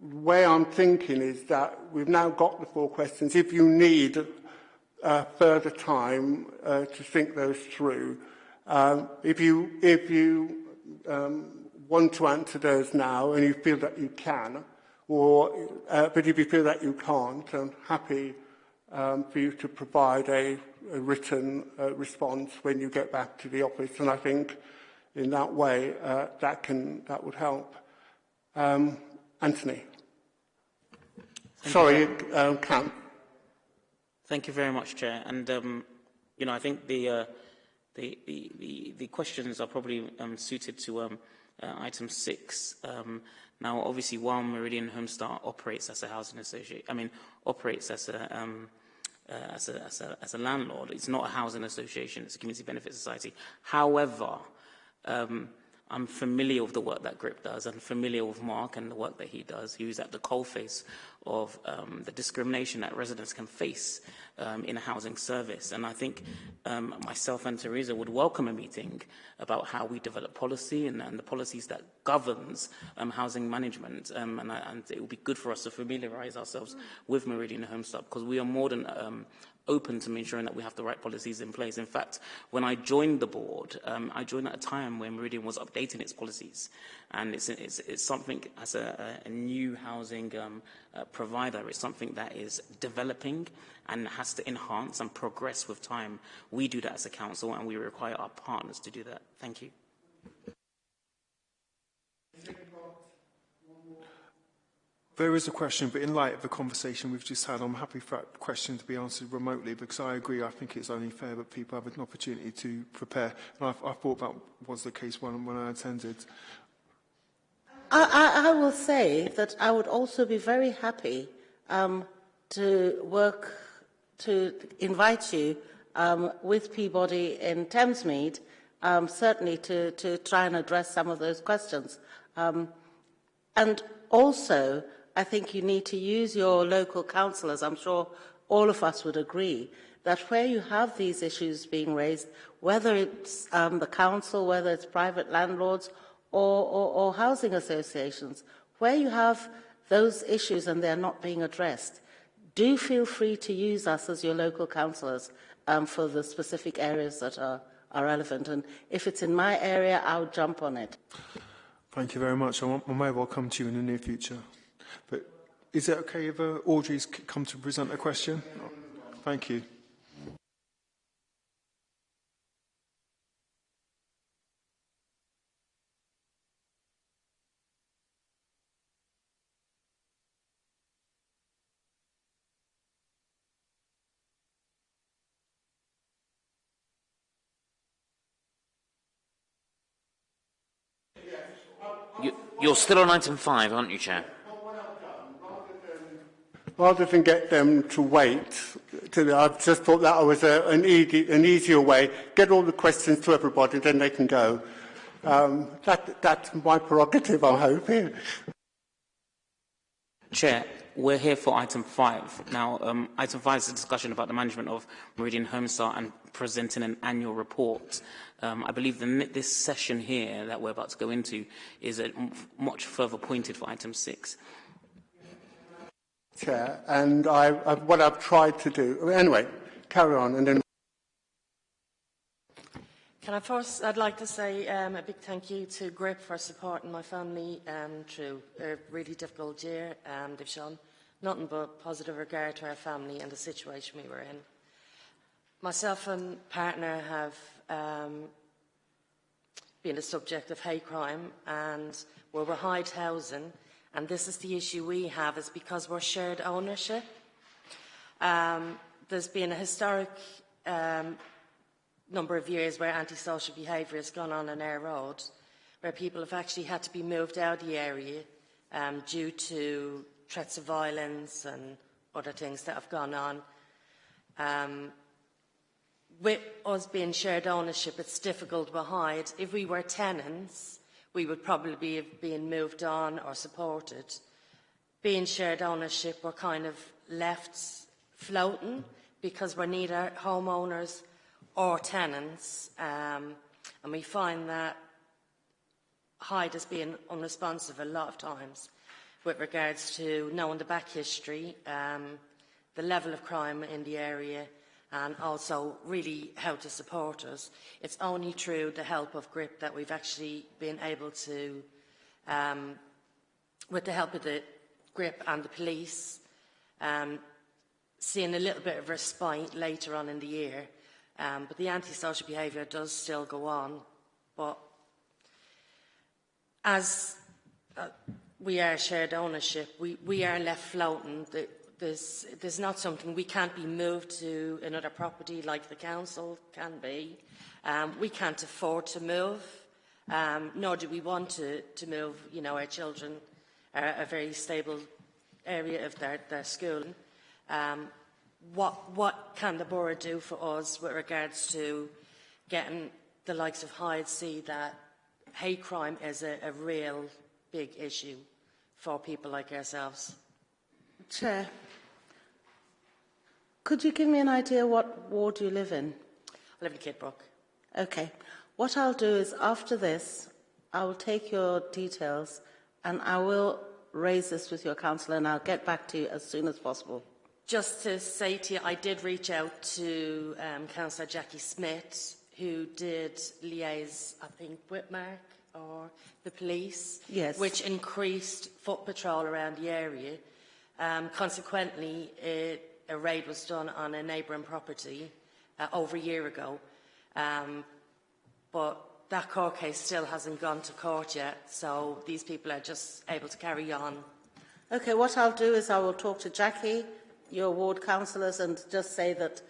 the way I'm thinking is that we've now got the four questions. If you need uh, further time uh, to think those through, Um, if you, if you um, want to answer those now and you feel that you can, or, uh, but if you feel that you can't, I'm happy um, for you to provide a, a written uh, response when you get back to the office. And I think in that way uh, that, can, that would help. Um, Anthony.
Thank
Sorry, um, Cam.
Thank you very much, Chair. And, um, you know, I think the, uh, the, the, the, the questions are probably um, suited to um, uh, item six. Um, now, obviously, while Meridian Homestar operates as a housing association, I mean, operates as a, um, uh, as, a, as, a, as a landlord, it's not a housing association, it's a community benefit society. However, um, I'm familiar with the work that GRIP does. I'm familiar with Mark and the work that he does. He was at the coalface of um, the discrimination that residents can face um, in a housing service. And I think um, myself and Teresa would welcome a meeting about how we develop policy and, and the policies that governs um, housing management. Um, and, I, and it would be good for us to familiarize ourselves with Meridian Homestart because we are more than um, open to ensuring that we have the right policies in place. In fact, when I joined the board, um, I joined at a time when Meridian was updating its policies. And it's, it's, it's something, as a, a new housing um, uh, provider, it's something that is developing and has to enhance and progress with time. We do that as a council and we require our partners to do that. Thank you.
There is a question, but in light of the conversation we've just had, I'm happy for that question to be answered remotely because I agree. I think it's only fair that people have an opportunity to prepare. And I, I thought that was the case when, when I attended.
I, I, I will say that I would also be very happy um, to work to invite you um, with Peabody in Thamesmead, um, certainly to, to try and address some of those questions. Um, and also, I think you need to use your local councillors. I'm sure all of us would agree that where you have these issues being raised, whether it's um, the council, whether it's private landlords or, or, or housing associations, where you have those issues and they're not being addressed, do feel free to use us as your local councillors um, for the specific areas that are, are relevant. And if it's in my area, I'll jump on it.
Thank you very much. I, want, I may well come to you in the near future. But is it okay if uh, Audrey's come to present a question? Thank you.
You, you're still on item five, aren't you, Chair?
Rather than get them to wait, to, I just thought that was a, an, easy, an easier way. Get all the questions to everybody, then they can go. Um, that, that's my prerogative, I'm hoping.
Chair, we're here for item five. Now, um, item five is a discussion about the management of Meridian Homestart and presenting an annual report. Um, I believe the, this session here that we're about to go into is a much further pointed for item six.
Chair, and I, I, what I've tried to do. Anyway, carry on, and then.
Can I first, I'd like to say um, a big thank you to GRIP for supporting my family um, through a really difficult year. Um, they've shown nothing but positive regard to our family and the situation we were in. Myself and partner have um, been the subject of hate crime and we were Hyde housing and this is the issue we have, is because we're shared ownership. Um, there's been a historic um, number of years where antisocial behaviour has gone on in our road, where people have actually had to be moved out of the area um, due to threats of violence and other things that have gone on. Um, with us being shared ownership, it's difficult to hide. If we were tenants, we would probably be being moved on or supported. Being shared ownership, we're kind of left floating because we're neither homeowners or tenants. Um, and we find that Hyde has been unresponsive a lot of times with regards to knowing the back history, um, the level of crime in the area, and also really how to support us. It's only through the help of GRIP that we've actually been able to, um, with the help of the GRIP and the police, um, seeing a little bit of respite later on in the year. Um, but the antisocial behaviour does still go on. But as uh, we are shared ownership, we, we are left floating. The, there's, there's not something, we can't be moved to another property like the council can be. Um, we can't afford to move, um, nor do we want to, to move, you know, our children are a very stable area of their, their schooling. Um, what, what can the borough do for us with regards to getting the likes of Hyde see that hate crime is a, a real big issue for people like ourselves?
Chair, could you give me an idea what ward you live in?
I live in Kidbrooke.
Okay. What I'll do is after this, I will take your details and I will raise this with your councillor and I'll get back to you as soon as possible.
Just to say to you, I did reach out to um, Councillor Jackie Smith, who did liaise, I think, with Mark or the police,
yes.
which increased foot patrol around the area. Um, consequently, it, a raid was done on a neighbouring property uh, over a year ago. Um, but that court case still hasn't gone to court yet, so these people are just able to carry on.
Okay, what I'll do is I will talk to Jackie, your ward councillors, and just say that,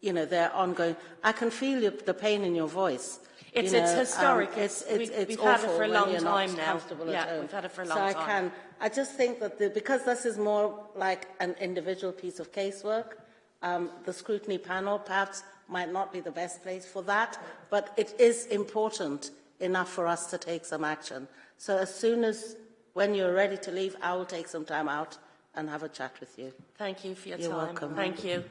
you know, they're ongoing. I can feel your, the pain in your voice.
It's,
you know,
it's historic.
Um, it's, it's,
we,
it's
we've
awful
had it for a long time now. Yeah, we've had it for a long
so
time.
I can. I just think that the, because this is more like an individual piece of casework, um, the scrutiny panel perhaps might not be the best place for that, but it is important enough for us to take some action. So as soon as, when you're ready to leave, I will take some time out and have a chat with you.
Thank you for your
You're
time.
welcome.
Thank you.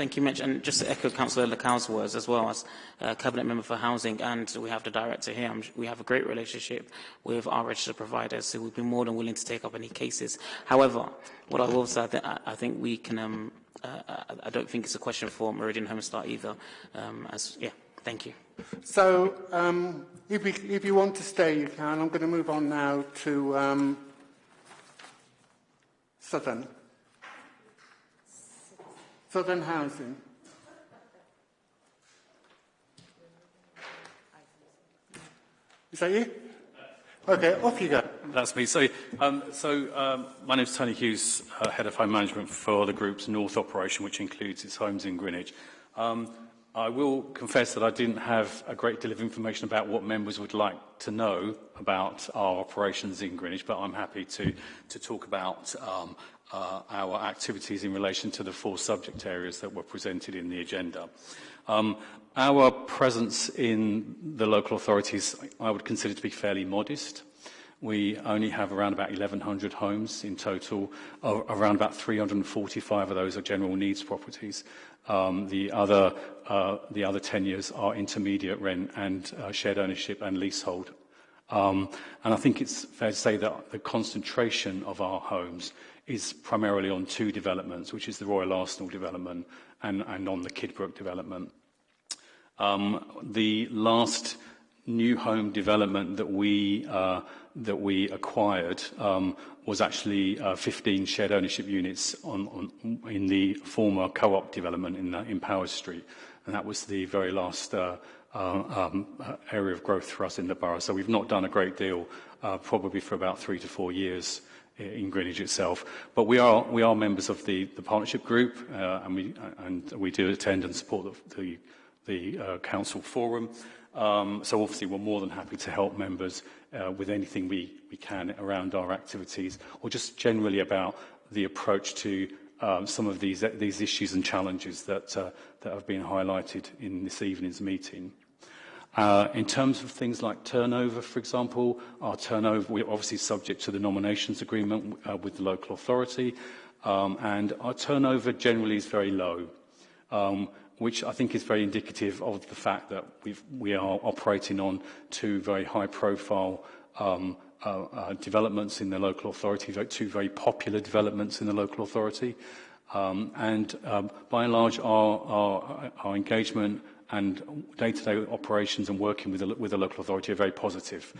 Thank you, Mitch. And just to echo Councillor Lacau's words as well as uh, Cabinet Member for Housing, and we have the Director here, we have a great relationship with our registered providers, so we'd be more than willing to take up any cases. However, what I will say, I, th I think we can, um, uh, I don't think it's a question for Meridian Homestart either. Um, as, yeah, thank you.
So, um, if, we, if you want to stay, you can. I'm going to move on now to um, Southern. Southern Housing. Is that you? Okay, off you go.
That's me. So, um, so um, my name is Tony Hughes, uh, Head of Home Management for the group's North operation, which includes its homes in Greenwich. Um, I will confess that I didn't have a great deal of information about what members would like to know about our operations in Greenwich, but I'm happy to, to talk about um, uh, our activities in relation to the four subject areas that were presented in the agenda. Um, our presence in the local authorities I would consider to be fairly modest. We only have around about 1,100 homes in total. Uh, around about 345 of those are general needs properties. Um, the, other, uh, the other 10 years are intermediate rent and uh, shared ownership and leasehold. Um, and I think it's fair to say that the concentration of our homes is primarily on two developments, which is the Royal Arsenal development and, on the Kidbrooke development. Um, the last new home development that we uh, that we acquired um, was actually uh, 15 shared ownership units in the former co-op development in, uh, in Powis Street, and that was the very last um, area of growth for us in the borough. So we've not done a great deal, probably for about three to four years in Greenwich itself. But we are, we are members of the, the partnership group uh, and, we, and we do attend and support the, the, the uh, council forum. Um, so obviously we're more than happy to help members uh, with anything we, we can around our activities or just generally about the approach to um, some of these, these issues and challenges that, uh, that have been highlighted in this evening's meeting. Uh, in terms of things like turnover, for example, our turnover, we're obviously subject to the nominations agreement uh, with the local authority, um, and our turnover generally is very low. Um, which I think is very indicative of the fact that we are operating on two very high-profile um, uh, uh, developments in the local authority, two very popular developments in the local authority. Um, and um, by and large, our, our, our engagement and day-to-day -day operations and working with the, with the local authority are very positive.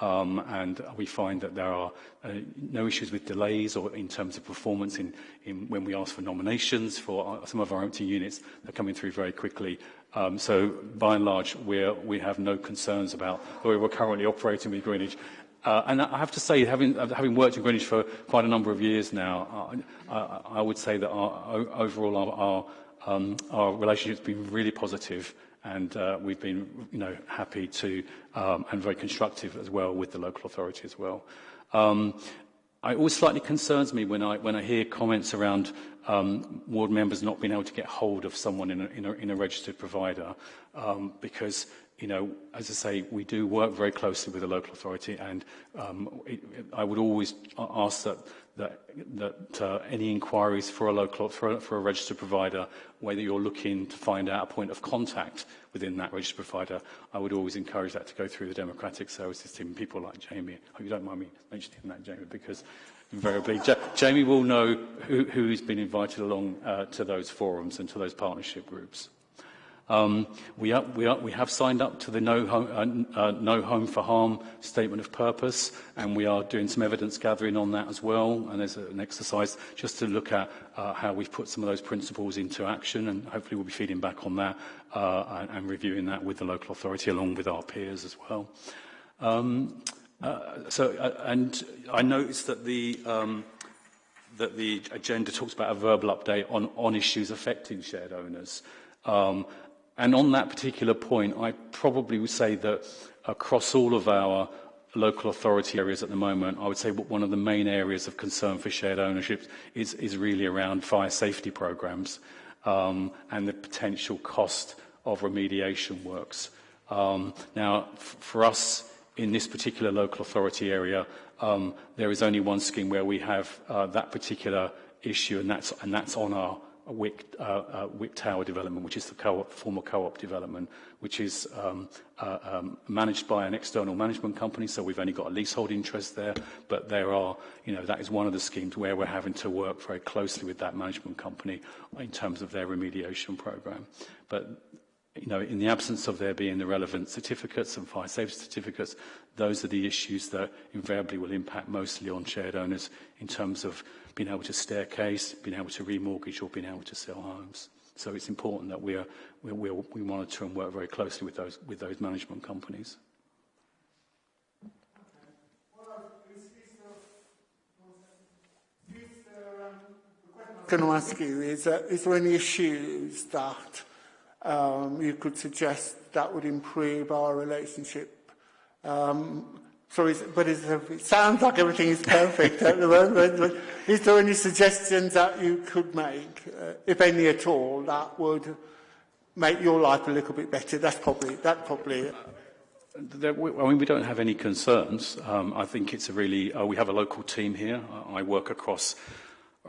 Um, and we find that there are uh, no issues with delays or in terms of performance in, in when we ask for nominations for our, some of our empty units. They're coming through very quickly. Um, so by and large, we have no concerns about the way we're currently operating with Greenwich. Uh, and I have to say, having, having worked in Greenwich for quite a number of years now, uh, I, I would say that our, overall our, our, um, our relationship has been really positive and uh, we've been you know, happy to um, and very constructive as well with the local authority as well. Um, it always slightly concerns me when I, when I hear comments around um, ward members not being able to get hold of someone in a, in a, in a registered provider um, because you know, as I say, we do work very closely with the local authority, and um, it, it, I would always ask that that, that uh, any inquiries for a local for, for a registered provider, whether you're looking to find out a point of contact within that registered provider, I would always encourage that to go through the democratic services team, people like Jamie. I hope you don't mind me mentioning that, Jamie, because invariably ja Jamie will know who, who's been invited along uh, to those forums and to those partnership groups. Um, we, are, we, are, we have signed up to the no home, uh, uh, no home for Harm statement of purpose, and we are doing some evidence gathering on that as well. And there's an exercise just to look at uh, how we've put some of those principles into action, and hopefully we'll be feeding back on that uh, and, and reviewing that with the local authority along with our peers as well. Um, uh, so, and I noticed that the um, that the agenda talks about a verbal update on, on issues affecting shared owners. Um, And on that particular point, I probably would say that across all of our local authority areas at the moment, I would say one of the main areas of concern for shared ownership is, is really around fire safety programs um, and the potential cost of remediation works. Um, now, for us in this particular local authority area, um, there is only one scheme where we have uh, that particular issue, and that's, and that's on our Wick, uh, uh, Wick Tower development, which is the co former co-op development, which is um, uh, um, managed by an external management company, so we've only got a leasehold interest there, but there are, you know, that is one of the schemes where we're having to work very closely with that management company in terms of their remediation program. But you know, in the absence of there being the relevant certificates and fire safety certificates, those are the issues that invariably will impact mostly on shared owners in terms of being able to staircase, being able to remortgage or being able to sell homes. So it's important that we, are, we, we, we monitor and work very closely with those, with those management companies.
going to ask you is, is there any issues that um, you could suggest that would improve our relationship. Um, sorry, but it sounds like everything is perfect at the moment. But is there any suggestions that you could make, uh, if any at all, that would make your life a little bit better? That's probably that probably. it.
there, we, I mean, we don't have any concerns. Um, I think it's a really, uh, we have a local team here. I work across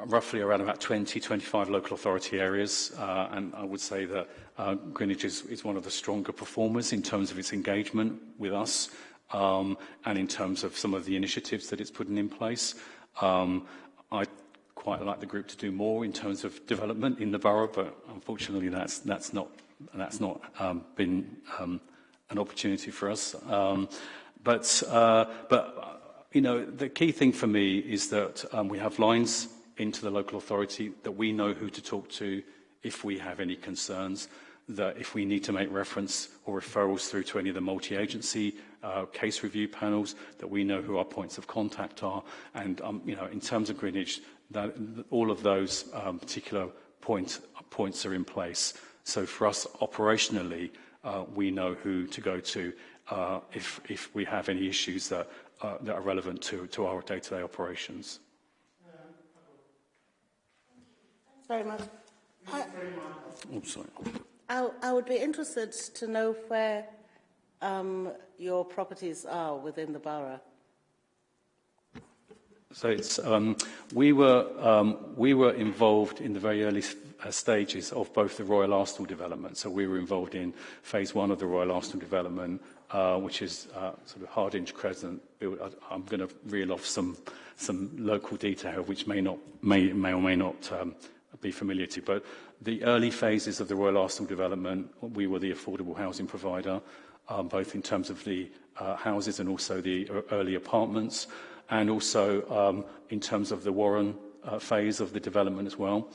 roughly around about 20, 25 local authority areas, uh, and I would say that uh, Greenwich is, is one of the stronger performers in terms of its engagement with us um, and in terms of some of the initiatives that it's putting in place. Um, I quite like the group to do more in terms of development in the borough, but unfortunately that's, that's not, that's not um, been um, an opportunity for us. Um, but, uh, but, you know, the key thing for me is that um, we have lines into the local authority that we know who to talk to if we have any concerns that if we need to make reference or referrals through to any of the multi-agency uh, case review panels, that we know who our points of contact are. And, um, you know, in terms of Greenwich, that, all of those um, particular point, points are in place. So for us, operationally, uh, we know who to go to uh, if, if we have any issues that, uh, that are relevant to, to our day-to-day -day operations.
Thanks very much. I,
sorry.
I, I would be interested to know where um, your properties are within the borough.
So it's, um, we, were, um, we were involved in the very early uh, stages of both the Royal Arsenal development. So we were involved in phase one of the Royal Arsenal development, uh, which is uh, sort of Hardinge Crescent. I'm going to reel off some, some local detail which may, not, may, may or may not um, be familiar to. But the early phases of the Royal Arsenal development, we were the affordable housing provider, um, both in terms of the uh, houses and also the early apartments, and also um, in terms of the Warren uh, phase of the development as well.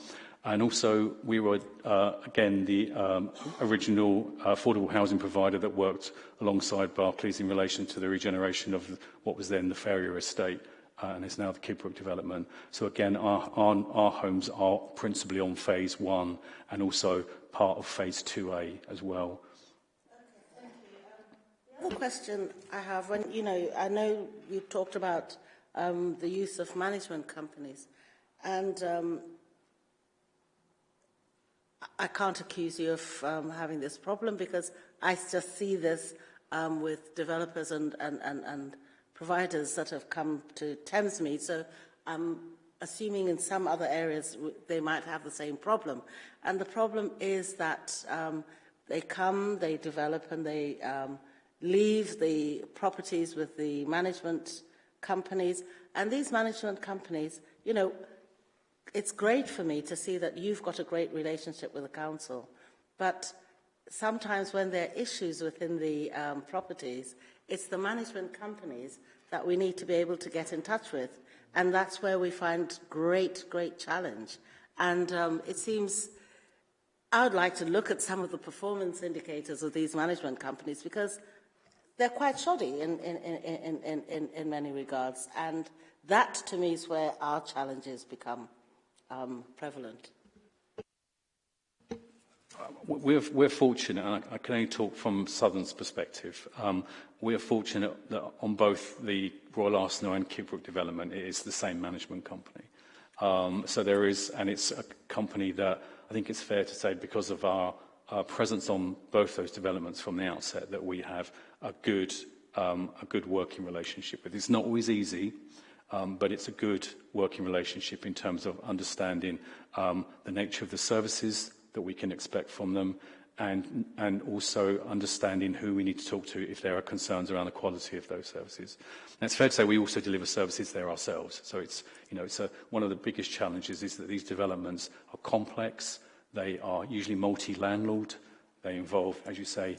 And also, we were, uh, again, the um, original uh, affordable housing provider that worked alongside Barclays in relation to the regeneration of what was then the Ferrier estate uh, and is now the Kidbrooke development. So again, our, our, our homes are principally on phase one and also part of phase 2A as well.
The other question I have, when you know, I know you talked about um, the use of management companies, and um, I can't accuse you of um, having this problem because I just see this um, with developers and, and, and, and providers that have come to Thamesmead. So I'm assuming in some other areas they might have the same problem. And the problem is that um, they come, they develop, and they um, leave the properties with the management companies. And these management companies, you know, it's great for me to see that you've got a great relationship with the council, but sometimes when there are issues within the um, properties, it's the management companies that we need to be able to get in touch with. And that's where we find great, great challenge. And um, it seems I would like to look at some of the performance indicators of these management companies because they're quite shoddy in, in, in, in, many regards. And that, to me, is where our challenges become um, prevalent?
We're, we're fortunate, and I, I can only talk from Southern's perspective, um, we're fortunate that on both the Royal Arsenal and Kidbrooke development, it is the same management company. Um, so there is, and it's a company that I think it's fair to say because of our, our presence on both those developments from the outset that we have a good, um, a good working relationship with. It's not always easy, um, but it's a good working relationship in terms of understanding um, the nature of the services that we can expect from them and, and also understanding who we need to talk to if there are concerns around the quality of those services. And it's fair to say we also deliver services there ourselves. So it's, you know, it's a, one of the biggest challenges is that these developments are complex. They are usually multi-landlord. They involve, as you say,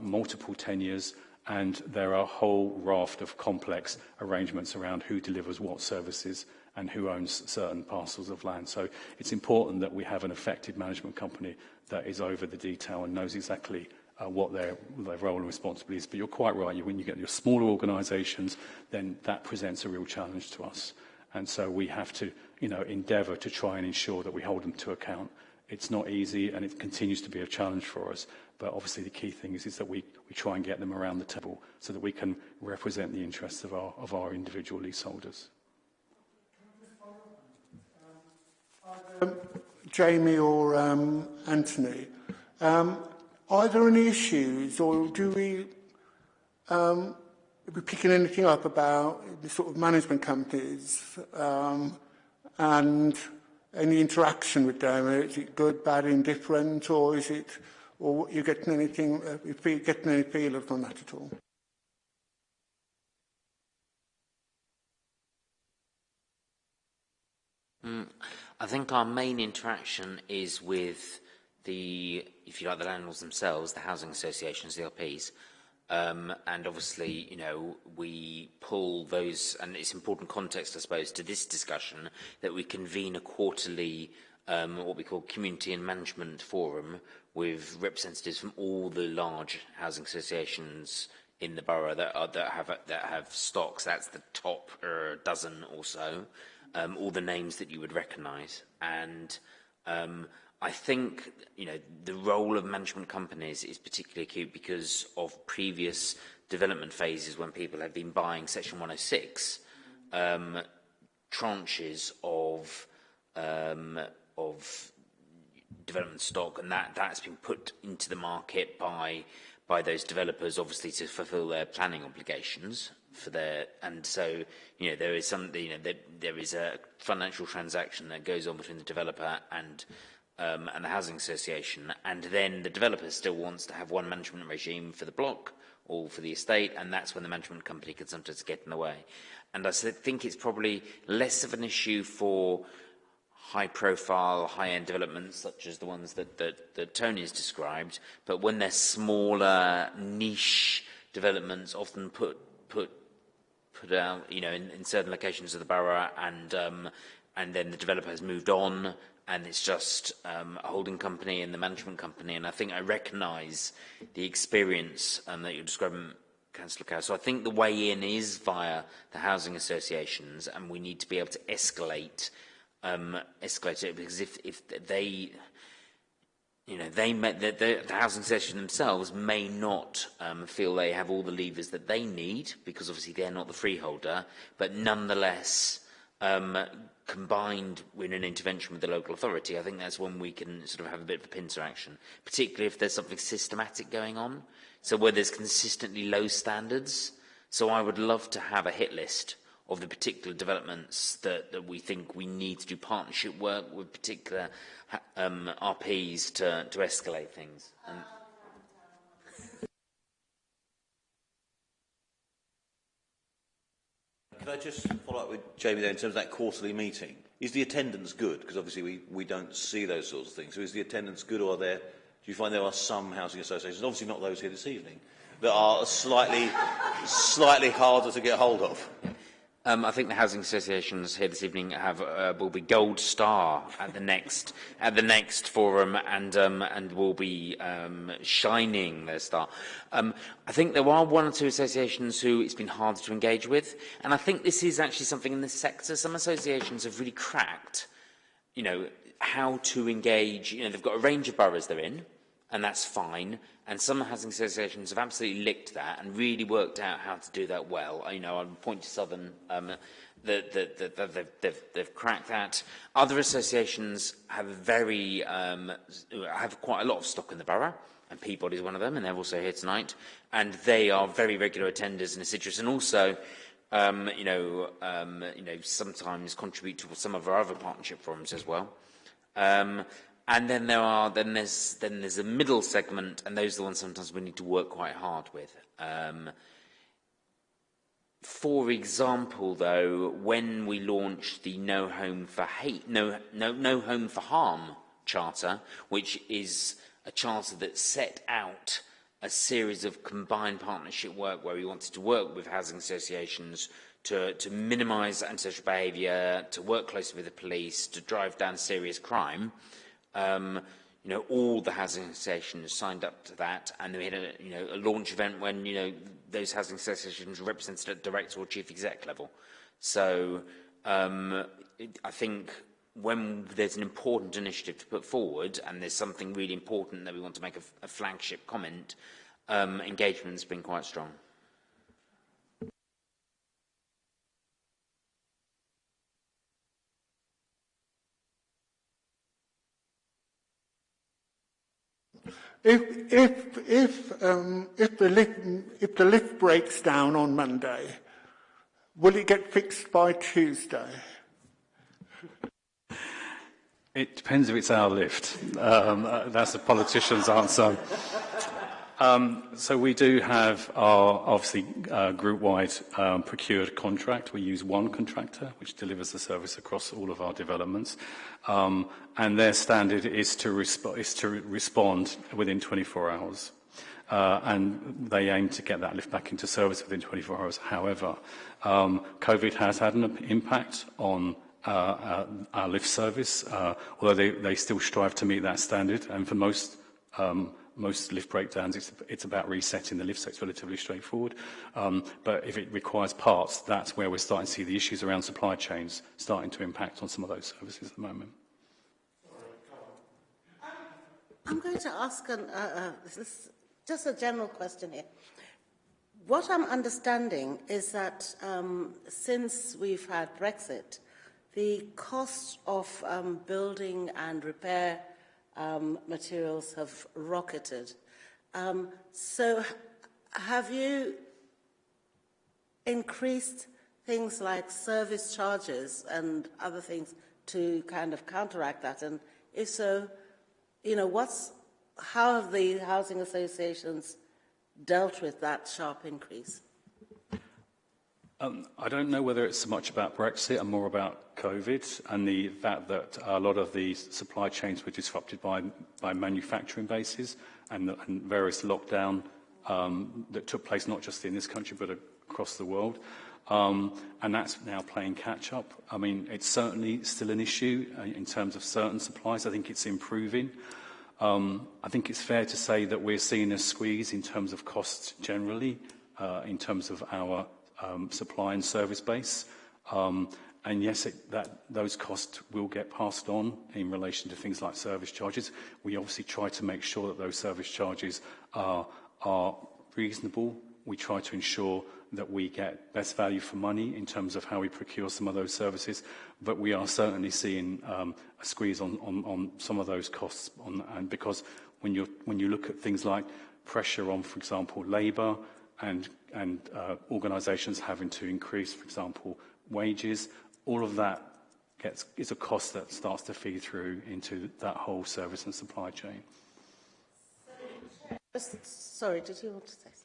multiple tenures and there are a whole raft of complex arrangements around who delivers what services and who owns certain parcels of land. So it's important that we have an effective management company that is over the detail and knows exactly uh, what their, their role and responsibility is. But you're quite right, when you get your smaller organisations, then that presents a real challenge to us. And so we have to you know, endeavour to try and ensure that we hold them to account. It's not easy and it continues to be a challenge for us. But obviously the key thing is, is that we, we try and get them around the table so that we can represent the interests of our, of our individual leaseholders.
Um, Jamie or um, Anthony, um, are there any issues or do we um, we picking anything up about the sort of management companies um, and any interaction with them? Is it good, bad, indifferent, or is it or you getting anything, uh, you getting any feeling from that at all?
Mm, I think our main interaction is with the, if you like, the landlords themselves, the housing associations, the LPs. Um, and obviously, you know, we pull those, and it's important context, I suppose, to this discussion, that we convene a quarterly, um, what we call community and management forum, with representatives from all the large housing associations in the borough that, are, that have that have stocks. That's the top uh, dozen or so. Um, all the names that you would recognise, and um, I think you know the role of management companies is particularly acute because of previous development phases when people have been buying Section 106 um, tranches of um, of development stock, and that that's been put into the market by by those developers, obviously to fulfil their planning obligations for their. And so, you know, there is some, you know, there, there is a financial transaction that goes on between the developer and um, and the housing association, and then the developer still wants to have one management regime for the block or for the estate, and that's when the management company can sometimes get in the way. And I think it's probably less of an issue for high-profile, high-end developments such as the ones that, that, that Tony has described, but when they're smaller, niche developments, often put put put out, you know, in, in certain locations of the borough, and um, and then the developer has moved on, and it's just um, a holding company and the management company. And I think I recognise the experience um, that you're describing, Councillor Cow. So I think the way in is via the housing associations, and we need to be able to escalate, um, escalate it because if if they you know, they may, the, the, the housing association themselves may not um, feel they have all the levers that they need because obviously they're not the freeholder, but nonetheless, um, combined with an intervention with the local authority, I think that's when we can sort of have a bit of a pincer action, particularly if there's something systematic going on. So where there's consistently low standards. So I would love to have a hit list of the particular developments that, that we think we need to do partnership work with particular um, RPs to, to escalate things. And
Can I just follow up with Jamie there in terms of that quarterly meeting? Is the attendance good? Because obviously we, we don't see those sorts of things. So is the attendance good or are there, do you find there are some housing associations, obviously not those here this evening, that are slightly, slightly harder to get hold of?
Um, I think the housing associations here this evening have uh, will be gold star at the next at the next forum, and um, and will be um, shining their star. Um, I think there are one or two associations who it's been harder to engage with, and I think this is actually something in the sector. Some associations have really cracked, you know, how to engage. You know, they've got a range of boroughs they're in and that's fine. And some housing associations have absolutely licked that and really worked out how to do that well. I, you know, I point to Southern, um, the, the, the, the, they've, they've, they've cracked that. Other associations have very, um, have quite a lot of stock in the borough. And Peabody is one of them, and they're also here tonight. And they are very regular attenders and assiduous. And also, um, you know, um, you know, sometimes contribute to some of our other partnership forums as well. Um, And then there are then there's then there's a middle segment, and those are the ones sometimes we need to work quite hard with. Um, for example, though, when we launched the No Home for Hate, No No No Home for Harm charter, which is a charter that set out a series of combined partnership work where we wanted to work with housing associations to, to minimise antisocial behaviour, to work closely with the police, to drive down serious crime. Um, you know, all the housing associations signed up to that, and we had a, you know, a launch event when, you know, those housing associations were represented at director or chief exec level. So um, it, I think when there's an important initiative to put forward and there's something really important that we want to make a, a flagship comment, um, engagement's been quite strong.
If, if, if, um, if, the lift, if the lift breaks down on Monday, will it get fixed by Tuesday?
It depends if it's our lift. Um, uh, that's a politician's answer. Um, so we do have our obviously uh, group-wide um, procured contract. We use one contractor which delivers the service across all of our developments, um, and their standard is to, resp is to re respond within 24 hours. Uh, and they aim to get that lift back into service within 24 hours. However, um, COVID has had an impact on uh, our, our lift service, uh, although they, they still strive to meet that standard, and for most um, most lift breakdowns, it's, it's about resetting the lift, so it's relatively straightforward. Um, but if it requires parts, that's where we're starting to see the issues around supply chains starting to impact on some of those services at the moment.
I'm going to ask an, uh, uh, this, just a general question here. What I'm understanding is that um, since we've had Brexit, the cost of um, building and repair um, materials have rocketed. Um, so have you increased things like service charges and other things to kind of counteract that? And if so, you know, what's, how have the housing associations dealt with that sharp increase?
Um, I don't know whether it's so much about Brexit and more about COVID and the fact that a lot of the supply chains were disrupted by, by manufacturing bases and, and various lockdown um, that took place not just in this country but across the world. Um, and that's now playing catch up. I mean, it's certainly still an issue uh, in terms of certain supplies. I think it's improving. Um, I think it's fair to say that we're seeing a squeeze in terms of costs generally, uh, in terms of our um, supply and service base. Um, and yes, it, that, those costs will get passed on in relation to things like service charges. We obviously try to make sure that those service charges are, are reasonable. We try to ensure that we get best value for money in terms of how we procure some of those services, but we are certainly seeing um, a squeeze on, on, on some of those costs. On, and because when, when you look at things like pressure on, for example, labour and, and uh, organisations having to increase, for example, wages, all of that gets, is a cost that starts to feed through into that whole service and supply chain.
Sorry, did you want to say something?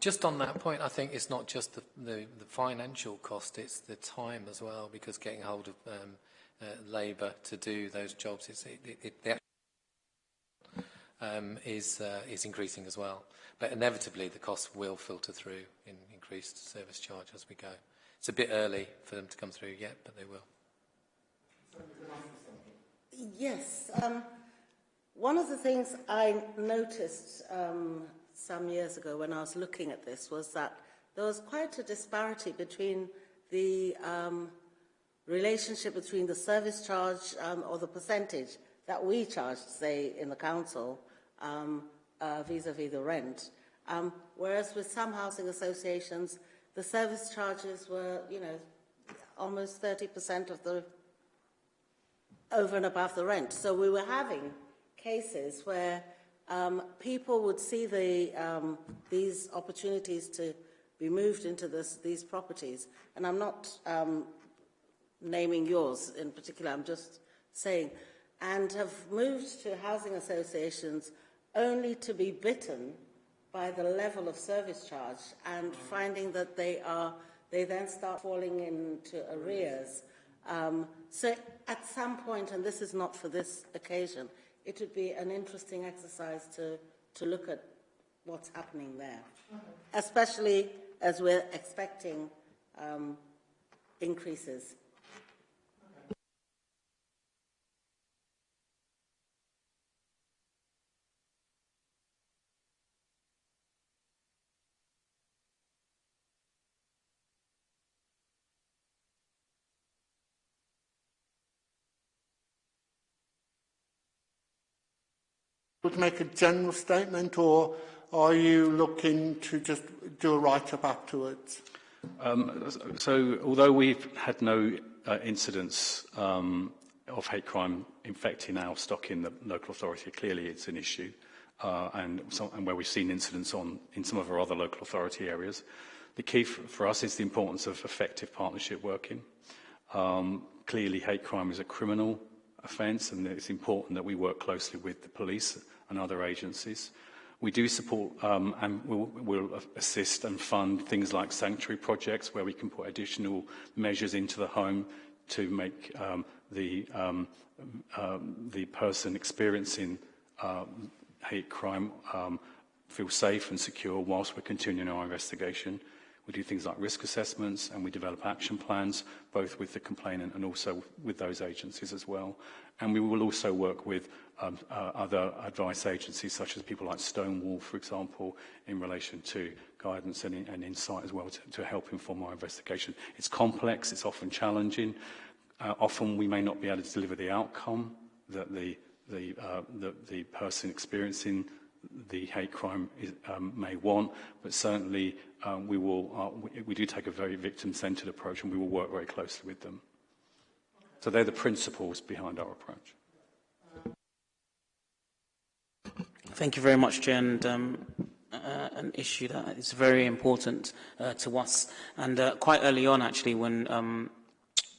just on that point, I think it's not just the, the, the financial cost, it's the time as well, because getting hold of um, uh, labour to do those jobs it's, it, it, it, the um, is, uh, is increasing as well. But inevitably, the costs will filter through in increased service charge as we go. It's a bit early for them to come through yet, but they will.
Yes. Um, one of the things I noticed um, some years ago when I was looking at this was that there was quite a disparity between the um, relationship between the service charge or the percentage that we charged, say, in the council um, uh, vis-à-vis -vis the rent. Um, whereas with some housing associations, the service charges were, you know, almost 30% of the over and above the rent. So we were having cases where um, people would see the, um, these opportunities to be moved into this, these properties. And I'm not um, naming yours in particular, I'm just saying, and have moved to housing associations only to be bitten by the level of service charge and finding that they are, they then start falling into arrears. Um, so at some point, and this is not for this occasion, it would be an interesting exercise to, to look at what's happening there, especially as we're expecting um, increases.
Would make a general statement or are you looking to just do a write-up afterwards?
Um, so although we've had no uh, incidents um, of hate crime infecting our stock in the local authority, clearly it's an issue uh, and, some, and where we've seen incidents on in some of our other local authority areas. The key for, us is the importance of effective partnership working. Um, clearly hate crime is a criminal offence and it's important that we work closely with the police and other agencies. We do support um, and we'll, we'll assist and fund things like sanctuary projects where we can put additional measures into the home to make um, the, um, um, the person experiencing um, hate crime um, feel safe and secure whilst we're continuing our investigation. We do things like risk assessments and we develop action plans, both with the complainant and also with those agencies as well. And we will also work with um, uh, other advice agencies, such as people like Stonewall, for example, in relation to guidance and, and insight as well to, to help inform our investigation. It's complex, it's often challenging. Uh, often we may not be able to deliver the outcome that the, the, uh, the, the person experiencing the hate crime is, um, may want, but certainly um, we will uh, we, we do take a very victim-centered approach, and we will work very closely with them. So they're the principles behind our approach.
Thank you very much, Chair. And, um, uh, an issue that is very important uh, to us. And uh, quite early on, actually, when um,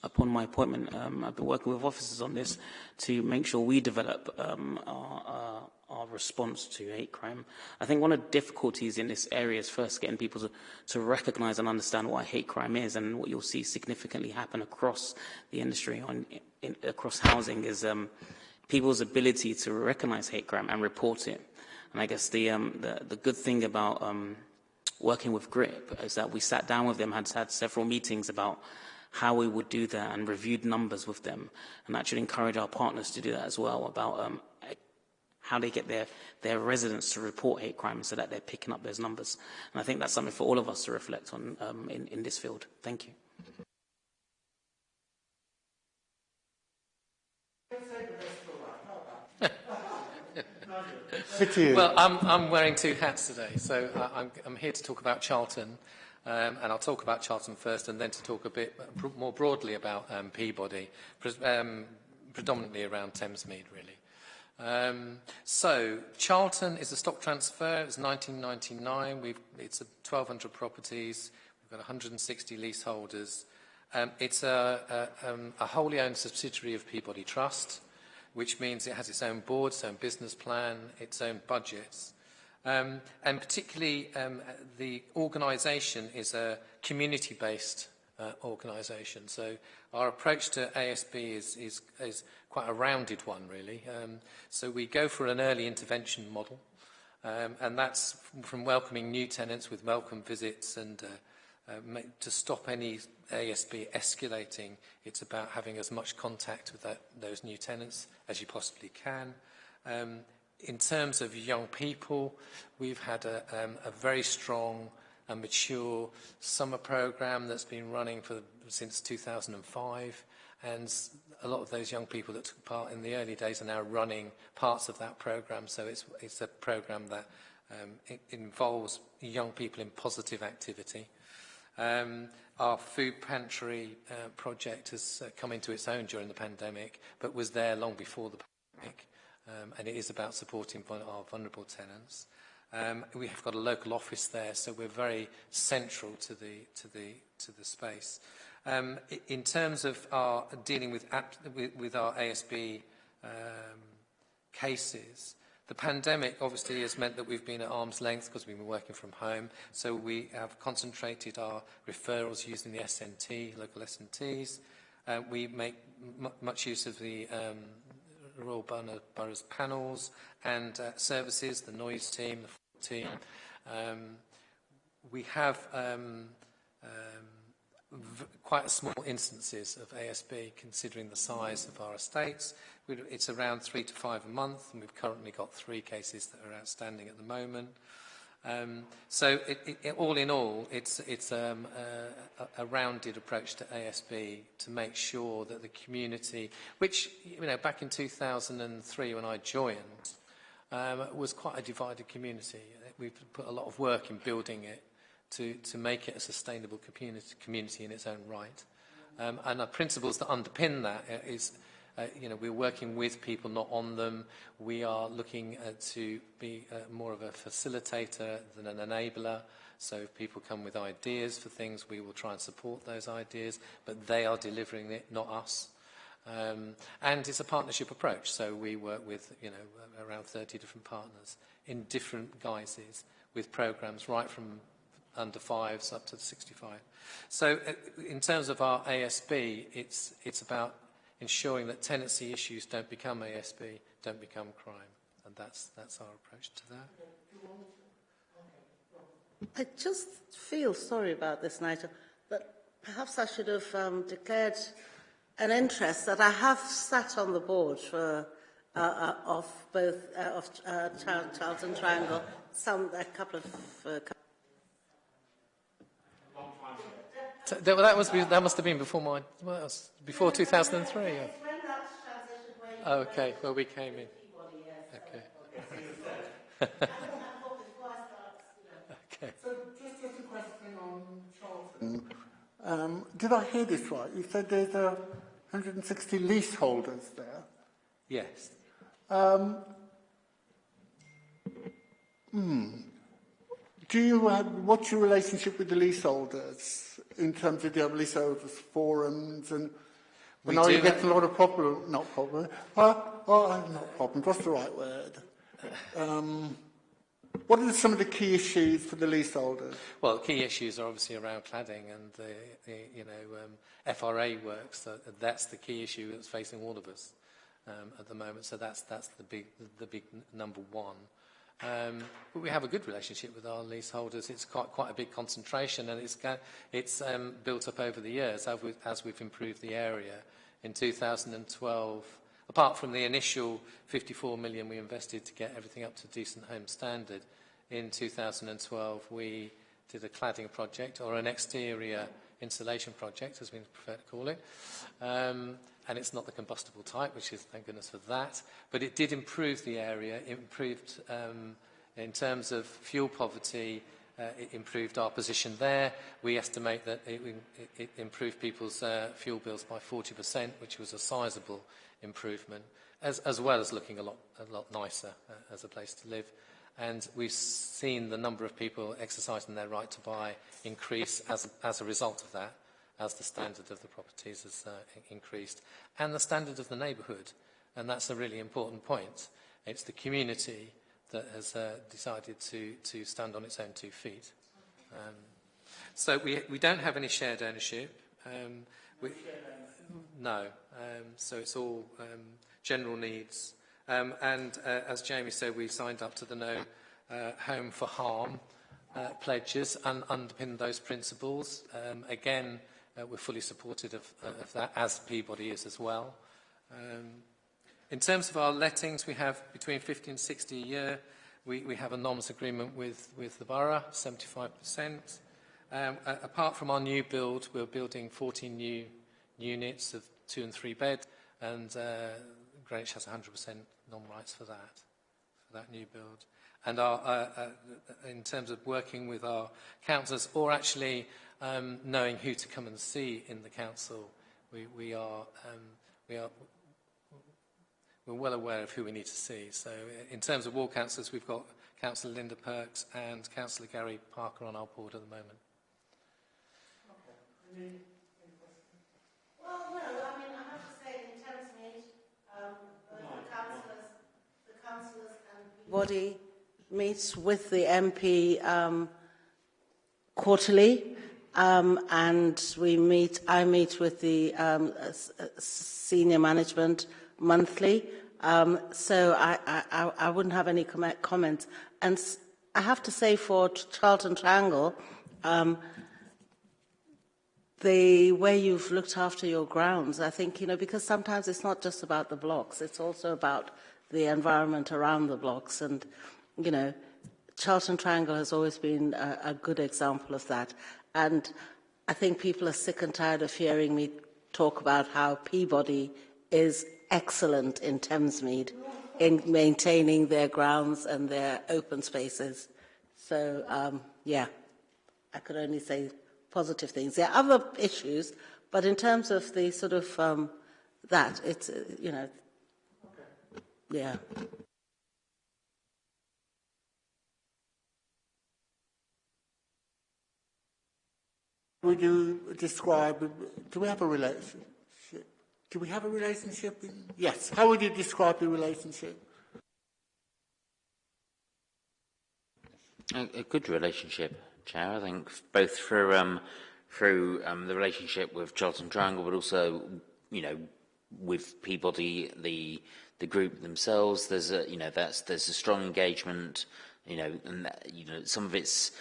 upon my appointment, um, I've been working with officers on this to make sure we develop um, our, uh, response to hate crime. I think one of the difficulties in this area is first getting people to, to recognise and understand what hate crime is and what you'll see significantly happen across the industry on, in, across housing is um, people's ability to recognise hate crime and report it. And I guess the, um, the, the good thing about um, working with GRIP is that we sat down with them, had had several meetings about how we would do that and reviewed numbers with them. And that should encourage our partners to do that as well about um, how they get their, their residents to report hate crime so that they're picking up those numbers. And I think that's something for all of us to reflect on um, in, in this field. Thank you. *laughs*
well, I'm, I'm wearing two hats today, so I'm, I'm here to talk about Charlton, um, and I'll talk about Charlton first, and then to talk a bit more broadly about um, Peabody, pre um, predominantly around Thamesmead, really. Um, so, Charlton is a stock transfer. It was 1999. We've, it's a 1,200 properties. We've got 160 leaseholders. Um, it's a, a, um, a wholly owned subsidiary of Peabody Trust, which means it has its own board, its own business plan, its own budgets. Um, and particularly, um, the organisation is a community-based uh, organisation. So our approach to ASB is, is, is quite a rounded one, really. Um, so we go for an early intervention model, um, and that's from welcoming new tenants with welcome visits and uh, uh, to stop any ASB escalating, it's about having as much contact with that, those new tenants as you possibly can. Um, in terms of young people, we've had a, um, a very strong and mature summer program that's been running for since 2005 and a lot of those young people that took part in the early days are now running parts of that program. So it's, it's a program that um, it involves young people in positive activity. Um, our food pantry uh, project has uh, come into its own during the pandemic, but was there long before the pandemic, um, and it is about supporting our vulnerable tenants. Um, we have got a local office there, so we're very central to the, to the, to the space. Um, in terms of our dealing with, with, with our ASB um, cases, the pandemic obviously has meant that we've been at arm's length because we've been working from home. So we have concentrated our referrals using the SNT, local SNTs. Uh, we make much use of the um, Borough, Borough's panels and uh, services, the noise team, the team. Um, we have um, um, quite small instances of ASB considering the size of our estates. It's around three to five a month, and we've currently got three cases that are outstanding at the moment. Um, so it, it, it, all in all, it's, it's um, a, a rounded approach to ASB to make sure that the community, which you know back in 2003 when I joined, um, was quite a divided community. We've put a lot of work in building it to, to make it a sustainable community, community in its own right. Um, and the principles that underpin that uh, is you know, we're working with people, not on them. We are looking uh, to be uh, more of a facilitator than an enabler. So if people come with ideas for things, we will try and support those ideas, but they are delivering it, not us. Um, and it's a partnership approach, so we work with you know around 30 different partners in different guises with programs right from under fives up to 65. So uh, in terms of our ASB, it's, it's about ensuring that tenancy issues don't become ASB, don't become crime. And that's, that's our approach to that.
I just feel sorry about this, Nigel, but perhaps I should have um, declared an interest that I have sat on the board for uh, uh, of both uh, of uh, Charlton Triangle, some a couple of. Uh,
that, that, must be, that must have been before my, well, before 2003. Yeah. Oh, okay, well, we came in. Okay.
okay. So just, just a question on Charlton. Um, did I hear this right? You said there's uh, 160 leaseholders there?
Yes.
Um, hmm. Do you have, what's your relationship with the leaseholders in terms of the leaseholders forums and we know you get a lot of problem, not problem, uh, oh, not problem, what's the right word? um, what are some of the key issues for the leaseholders?
Well, key issues are obviously around cladding and the, the you know um, FRA works. So that's the key issue that's facing all of us um, at the moment. So that's that's the big the big number one. Um, but we have a good relationship with our leaseholders. It's quite, quite a big concentration and it's, it's um, built up over the years as, we've, as we've improved the area. In 2012, apart from the initial 54 million we invested to get everything up to decent home standard, in 2012 we did a cladding project or an exterior project insulation project, as we prefer to call it. Um, and it's not the combustible type, which is thank goodness for that. But it did improve the area. It improved um, in terms of fuel poverty. Uh, it improved our position there. We estimate that it, it, it improved people's uh, fuel bills by 40%, which was a sizable improvement, as, as well as looking a lot, a lot nicer uh, as a place to live and we've seen the number of people exercising their right to buy increase as, as a result of that, as the standard of the properties has uh, increased, and the standard of the neighbourhood, and that's a really important point. It's the community that has uh, decided to, to stand on its own two feet. Um, so we, we don't have any shared ownership. Um, we, no, um, so it's all um, general needs, Um, and uh, as Jamie said, we signed up to the No uh, Home for Harm uh, pledges and underpinned those principles. Um, again, uh, we're fully supported of, uh, of that, as Peabody is as well. Um, in terms of our lettings, we have between 50 and 60 a year. We, we have a NOMS agreement with, with the borough, 75%. Um, apart from our new build, we're building 14 new units of two and three bed, and uh, Greenwich has 100% non-rights for that, for that new build. And our, uh, uh, in terms of working with our councillors, or actually um, knowing who to come and see in the council, we, we are, um, we are we're well aware of who we need to see. So in terms of ward councillors, we've got Councillor Linda Perks and Councillor Gary Parker on our board at the moment.
Okay. Well, no, I mean, I have to say, in Thamesmead, um, the, the councillors, the councillors and body meets with the MP um, quarterly, um, and we meet. I meet with the um, senior management monthly. Um, so I, I, I wouldn't have any com comments. And I have to say for Charlton Triangle, um, the way you've looked after your grounds, I think, you know, because sometimes it's not just about the blocks, it's also about the environment around the blocks. And, you know, Charlton Triangle has always been a, a good example of that. And I think people are sick and tired of hearing me talk about how Peabody is excellent in Thamesmead in maintaining their grounds and their open spaces. So, um, yeah, I could only say positive things. There are other issues, but in terms of the sort of um, that, it's, uh, you know, yeah.
Would you describe, do we have a relationship? Do we have a relationship? Yes. How would you describe the relationship?
A, a good relationship, Chair. I think both through um, through um, the relationship with Charlton Triangle, but also, you know, with Peabody, the the group themselves. There's a you know that's there's a strong engagement. You know, and that, you know some of it's.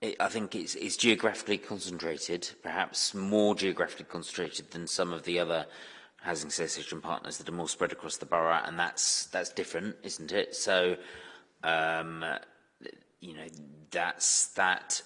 It, I think it's, it's geographically concentrated, perhaps more geographically concentrated than some of the other housing association partners that are more spread across the borough, and that's that's different, isn't it? So, um, you know, that's that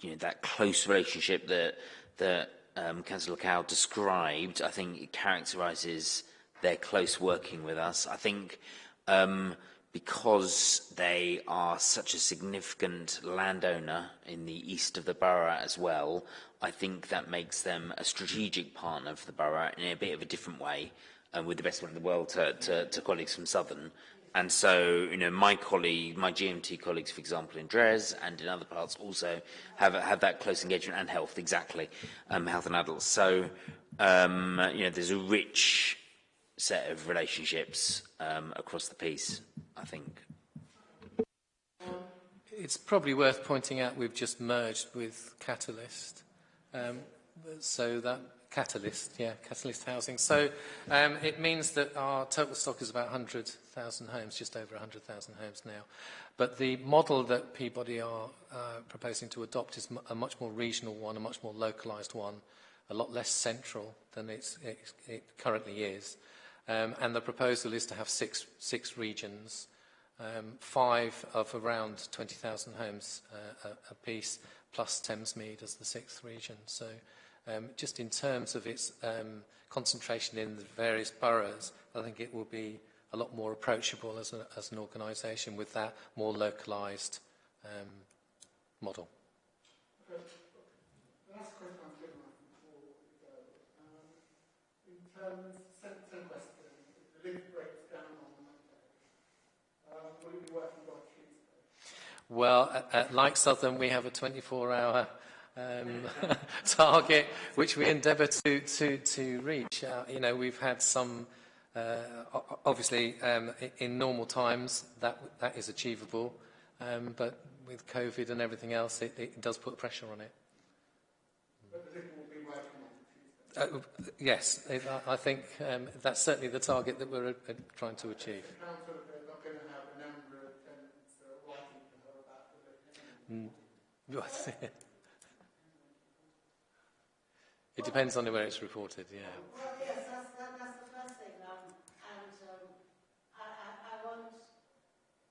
you know that close relationship that that um, Councillor Cow described. I think it characterises their close working with us. I think. Um, because they are such a significant landowner in the east of the borough as well, I think that makes them a strategic partner for the borough in a bit of a different way, and with the best one in the world to, to, to colleagues from Southern. And so, you know, my colleague, my GMT colleagues, for example, in Dres and in other parts also have, have that close engagement and health, exactly, um, health and adults. So, um, you know, there's a rich set of relationships um, across the piece, I think.
It's probably worth pointing out we've just merged with Catalyst. Um, so that Catalyst, yeah, Catalyst Housing. So um, it means that our total stock is about 100,000 homes, just over 100,000 homes now. But the model that Peabody are uh, proposing to adopt is a much more regional one, a much more localised one, a lot less central than it currently is. Um, and the proposal is to have six, six regions, um, five of around 20,000 homes uh, a, a piece, plus Thamesmead as the sixth region. So um, just in terms of its um, concentration in the various boroughs, I think it will be a lot more approachable as, a, as an organisation with that more localised um, model.
Last question I'm before we go. Um, in terms, same, same question, the link breaks down on Monday. Um, will you be working on Tuesday?
Well, at, at like Southern, we have a 24-hour um, *laughs* target, which we endeavour to, to, to reach. Uh, you know, we've had some, uh, obviously, um, in normal times, that, that is achievable, um, but with COVID and everything else, it, it does put pressure on it. Uh, yes, I, think um, that's certainly the target that we're uh, trying to achieve. Mm. *laughs* It depends on where it's reported, yeah.
Well, yes, that's, that, that's the first thing. Um, and um, I, I, I want,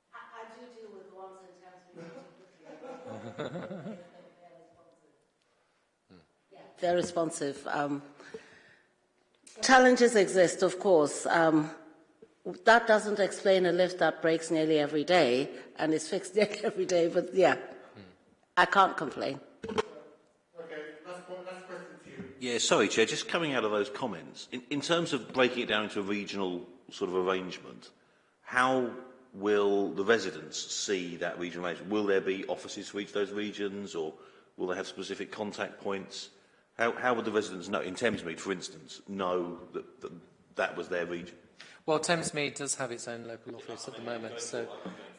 I, I do deal with the ones in terms of *laughs* They're responsive. Um, challenges exist, of course. Um, that doesn't explain a lift that breaks nearly every day and is fixed *laughs* nearly every day, but yeah. I can't complain.
Yeah, sorry, Chair, just coming out of those comments, in, in terms of breaking it down into a regional sort of arrangement, how will the residents see that regional arrangement? Will there be offices for each of those regions or will they have specific contact points? How, how would the residents know, in Thamesmead, for instance, know that, that that was their region?
Well, Thamesmead does have its own local office at the moment, so,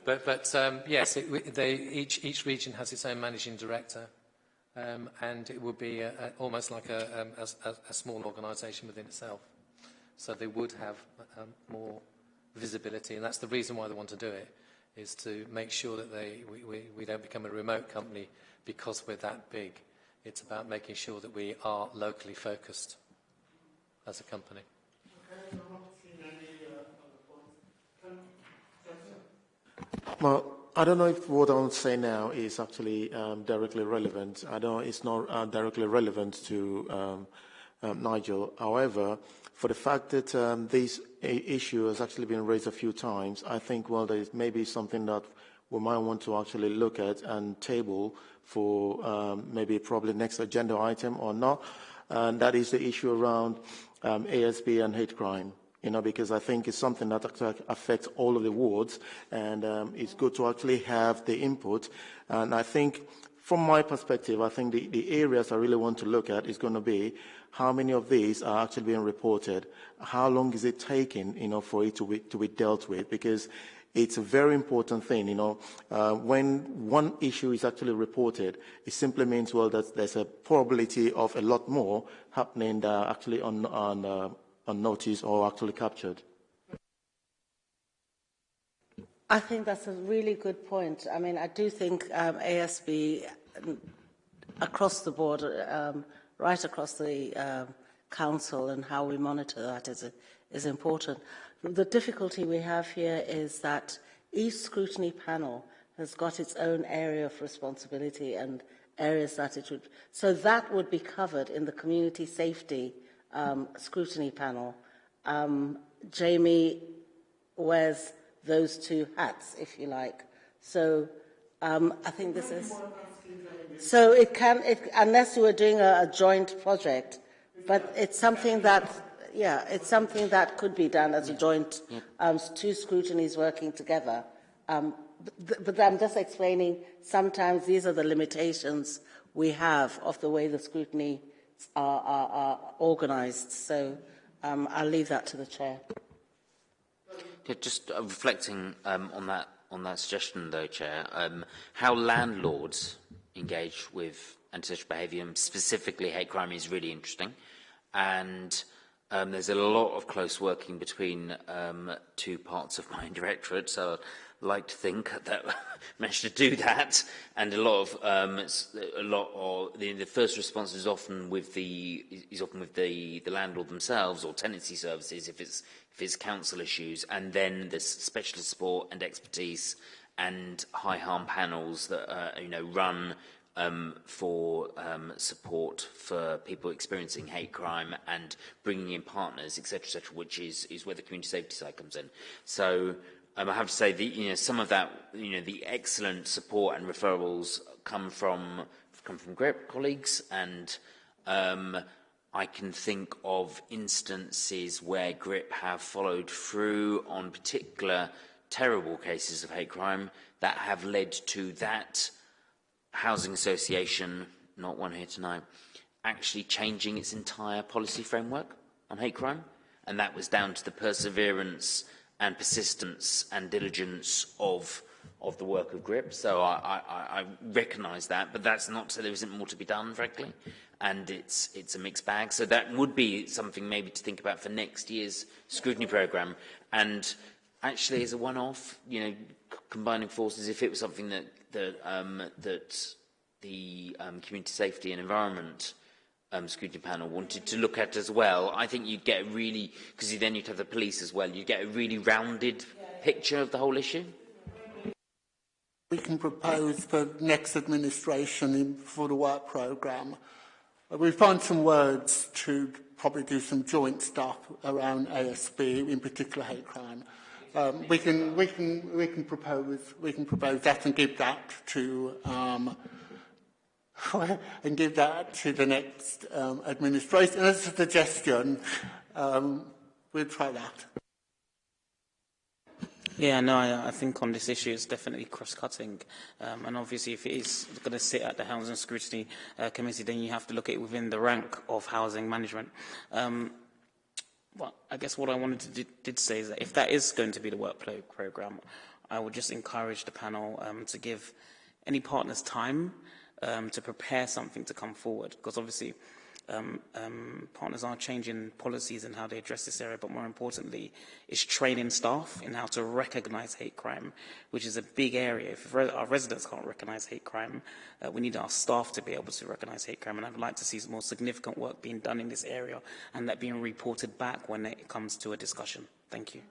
But, but um, yes, it, they, each, each region has its own managing director. Um, and it would be a, a, almost like a, um, a, a small organisation within itself. So they would have um, more visibility, and that's the reason why they want to do it, is to make sure that they, we, we, we don't become a remote company because we're that big. It's about making sure that we are locally focused as a company.
Okay, Well, I don't know if what I'm say now is actually um, directly relevant. I don't know it's not uh, directly relevant to um, um, Nigel. However, for the fact that um, this issue has actually been raised a few times, I think, well, there is maybe something that we might want to actually look at and table for um, maybe probably next agenda item or not. And that is the issue around um, ASB and hate crime you know, because I think it's something that affects all of the wards, and um, it's good to actually have the input. And I think, from my perspective, I think the, the areas I really want to look at is going to be how many of these are actually being reported, how long is it taking, you know, for it to be, to be dealt with, because it's a very important thing, you know. Uh, when one issue is actually reported, it simply means, well, that there's a probability of a lot more happening uh, actually on, on, uh, unnoticed or actually captured?
I think that's a really good point. I mean, I do think um, ASB um, across the board, um, right across the um, council and how we monitor that is, is important. The difficulty we have here is that each scrutiny panel has got its own area of responsibility and areas that it would... So that would be covered in the community safety um, scrutiny panel, um, Jamie wears those two hats, if you like. So um, I think this is... So it can, it, unless you were doing a, a joint project, but it's something that, yeah, it's something that could be done as a joint, um, two scrutinies working together. Um, but, but I'm just explaining, sometimes these are the limitations we have of the way the scrutiny are, are, are organised. So um, I'll leave that to the Chair.
Yeah, just uh, reflecting um, on that on that suggestion, though, Chair, um, how landlords engage with antisocial behaviour, specifically hate crime, is really interesting. And um, there's a lot of close working between um, two parts of my *laughs* directorate, so like to think that *laughs* managed to do that. And a lot of um, a lot of the, the first response is often with the is often with the the landlord themselves or tenancy services if it's if it's council issues, and then there's specialist support and expertise and high harm panels that uh, you know run um, for um, support for people experiencing hate crime and bringing in partners, etc., etc., which is is where the community safety side comes in. So. Um, I have to say, the, you know, some of that, you know, the excellent support and referrals come from come from great colleagues, and um, I can think of instances where GRIP have followed through on particular terrible cases of hate crime that have led to that housing association, not one here tonight, actually changing its entire policy framework on hate crime. And that was down to the perseverance and persistence and diligence of of the work of GRIP. So I, I, I recognise that, but that's not to say there isn't more to be done, frankly and it's, it's a mixed bag. So that would be something maybe to think about for next year's scrutiny programme. And actually, as a one-off, you know, combining forces, if it was something that, that, um, that the um, Community Safety and Environment um, scrutiny panel wanted to look at as well, I think you'd get a really, because then you'd have the police as well, you'd get a really rounded picture of the whole issue.
We can propose for next administration in, for the work programme. Uh, we find some words to probably do some joint stuff around ASB, in particular hate crime. Um, we can we can we can propose we can propose that and give that to um, *laughs* and give that to the next um, administration as a suggestion. Um, we'll try that.
Yeah, no, I, I think on this issue it's definitely cross-cutting. Um, and obviously if it is going to sit at the Housing Scrutiny uh, Committee, then you have to look at it within the rank of housing management. Um, well, I guess what I wanted to did, did say is that if that is going to be the work programme, I would just encourage the panel um, to give any partners time um, to prepare something to come forward. Because obviously um, um, partners are changing policies and how they address this area, but more importantly, is training staff in how to recognize hate crime, which is a big area. If our residents can't recognize hate crime, uh, we need our staff to be able to recognize hate crime. And I'd like to see more significant work being done in this area and that being reported back when it comes to a discussion. Thank you.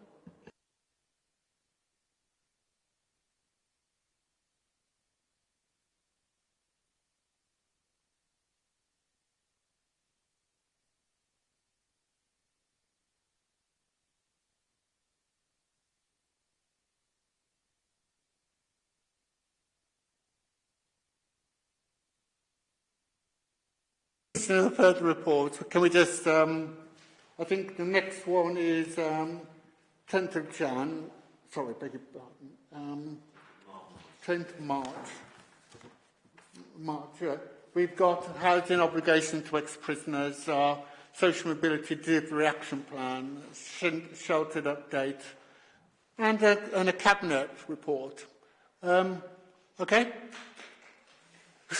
A further report. Can we just, um, I think the next one is um, 10th of Jan, sorry, beg your pardon, um, 10th March. March, yeah. We've got housing obligation to ex-prisoners, uh, social mobility delivery action plan, sheltered update, and a, and a cabinet report. Um, okay? *laughs*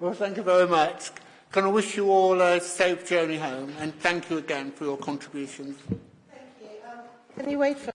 well, thank you very much. Can I wish you all a safe journey home and thank you again for your contributions.
Thank you. Um, can you wait for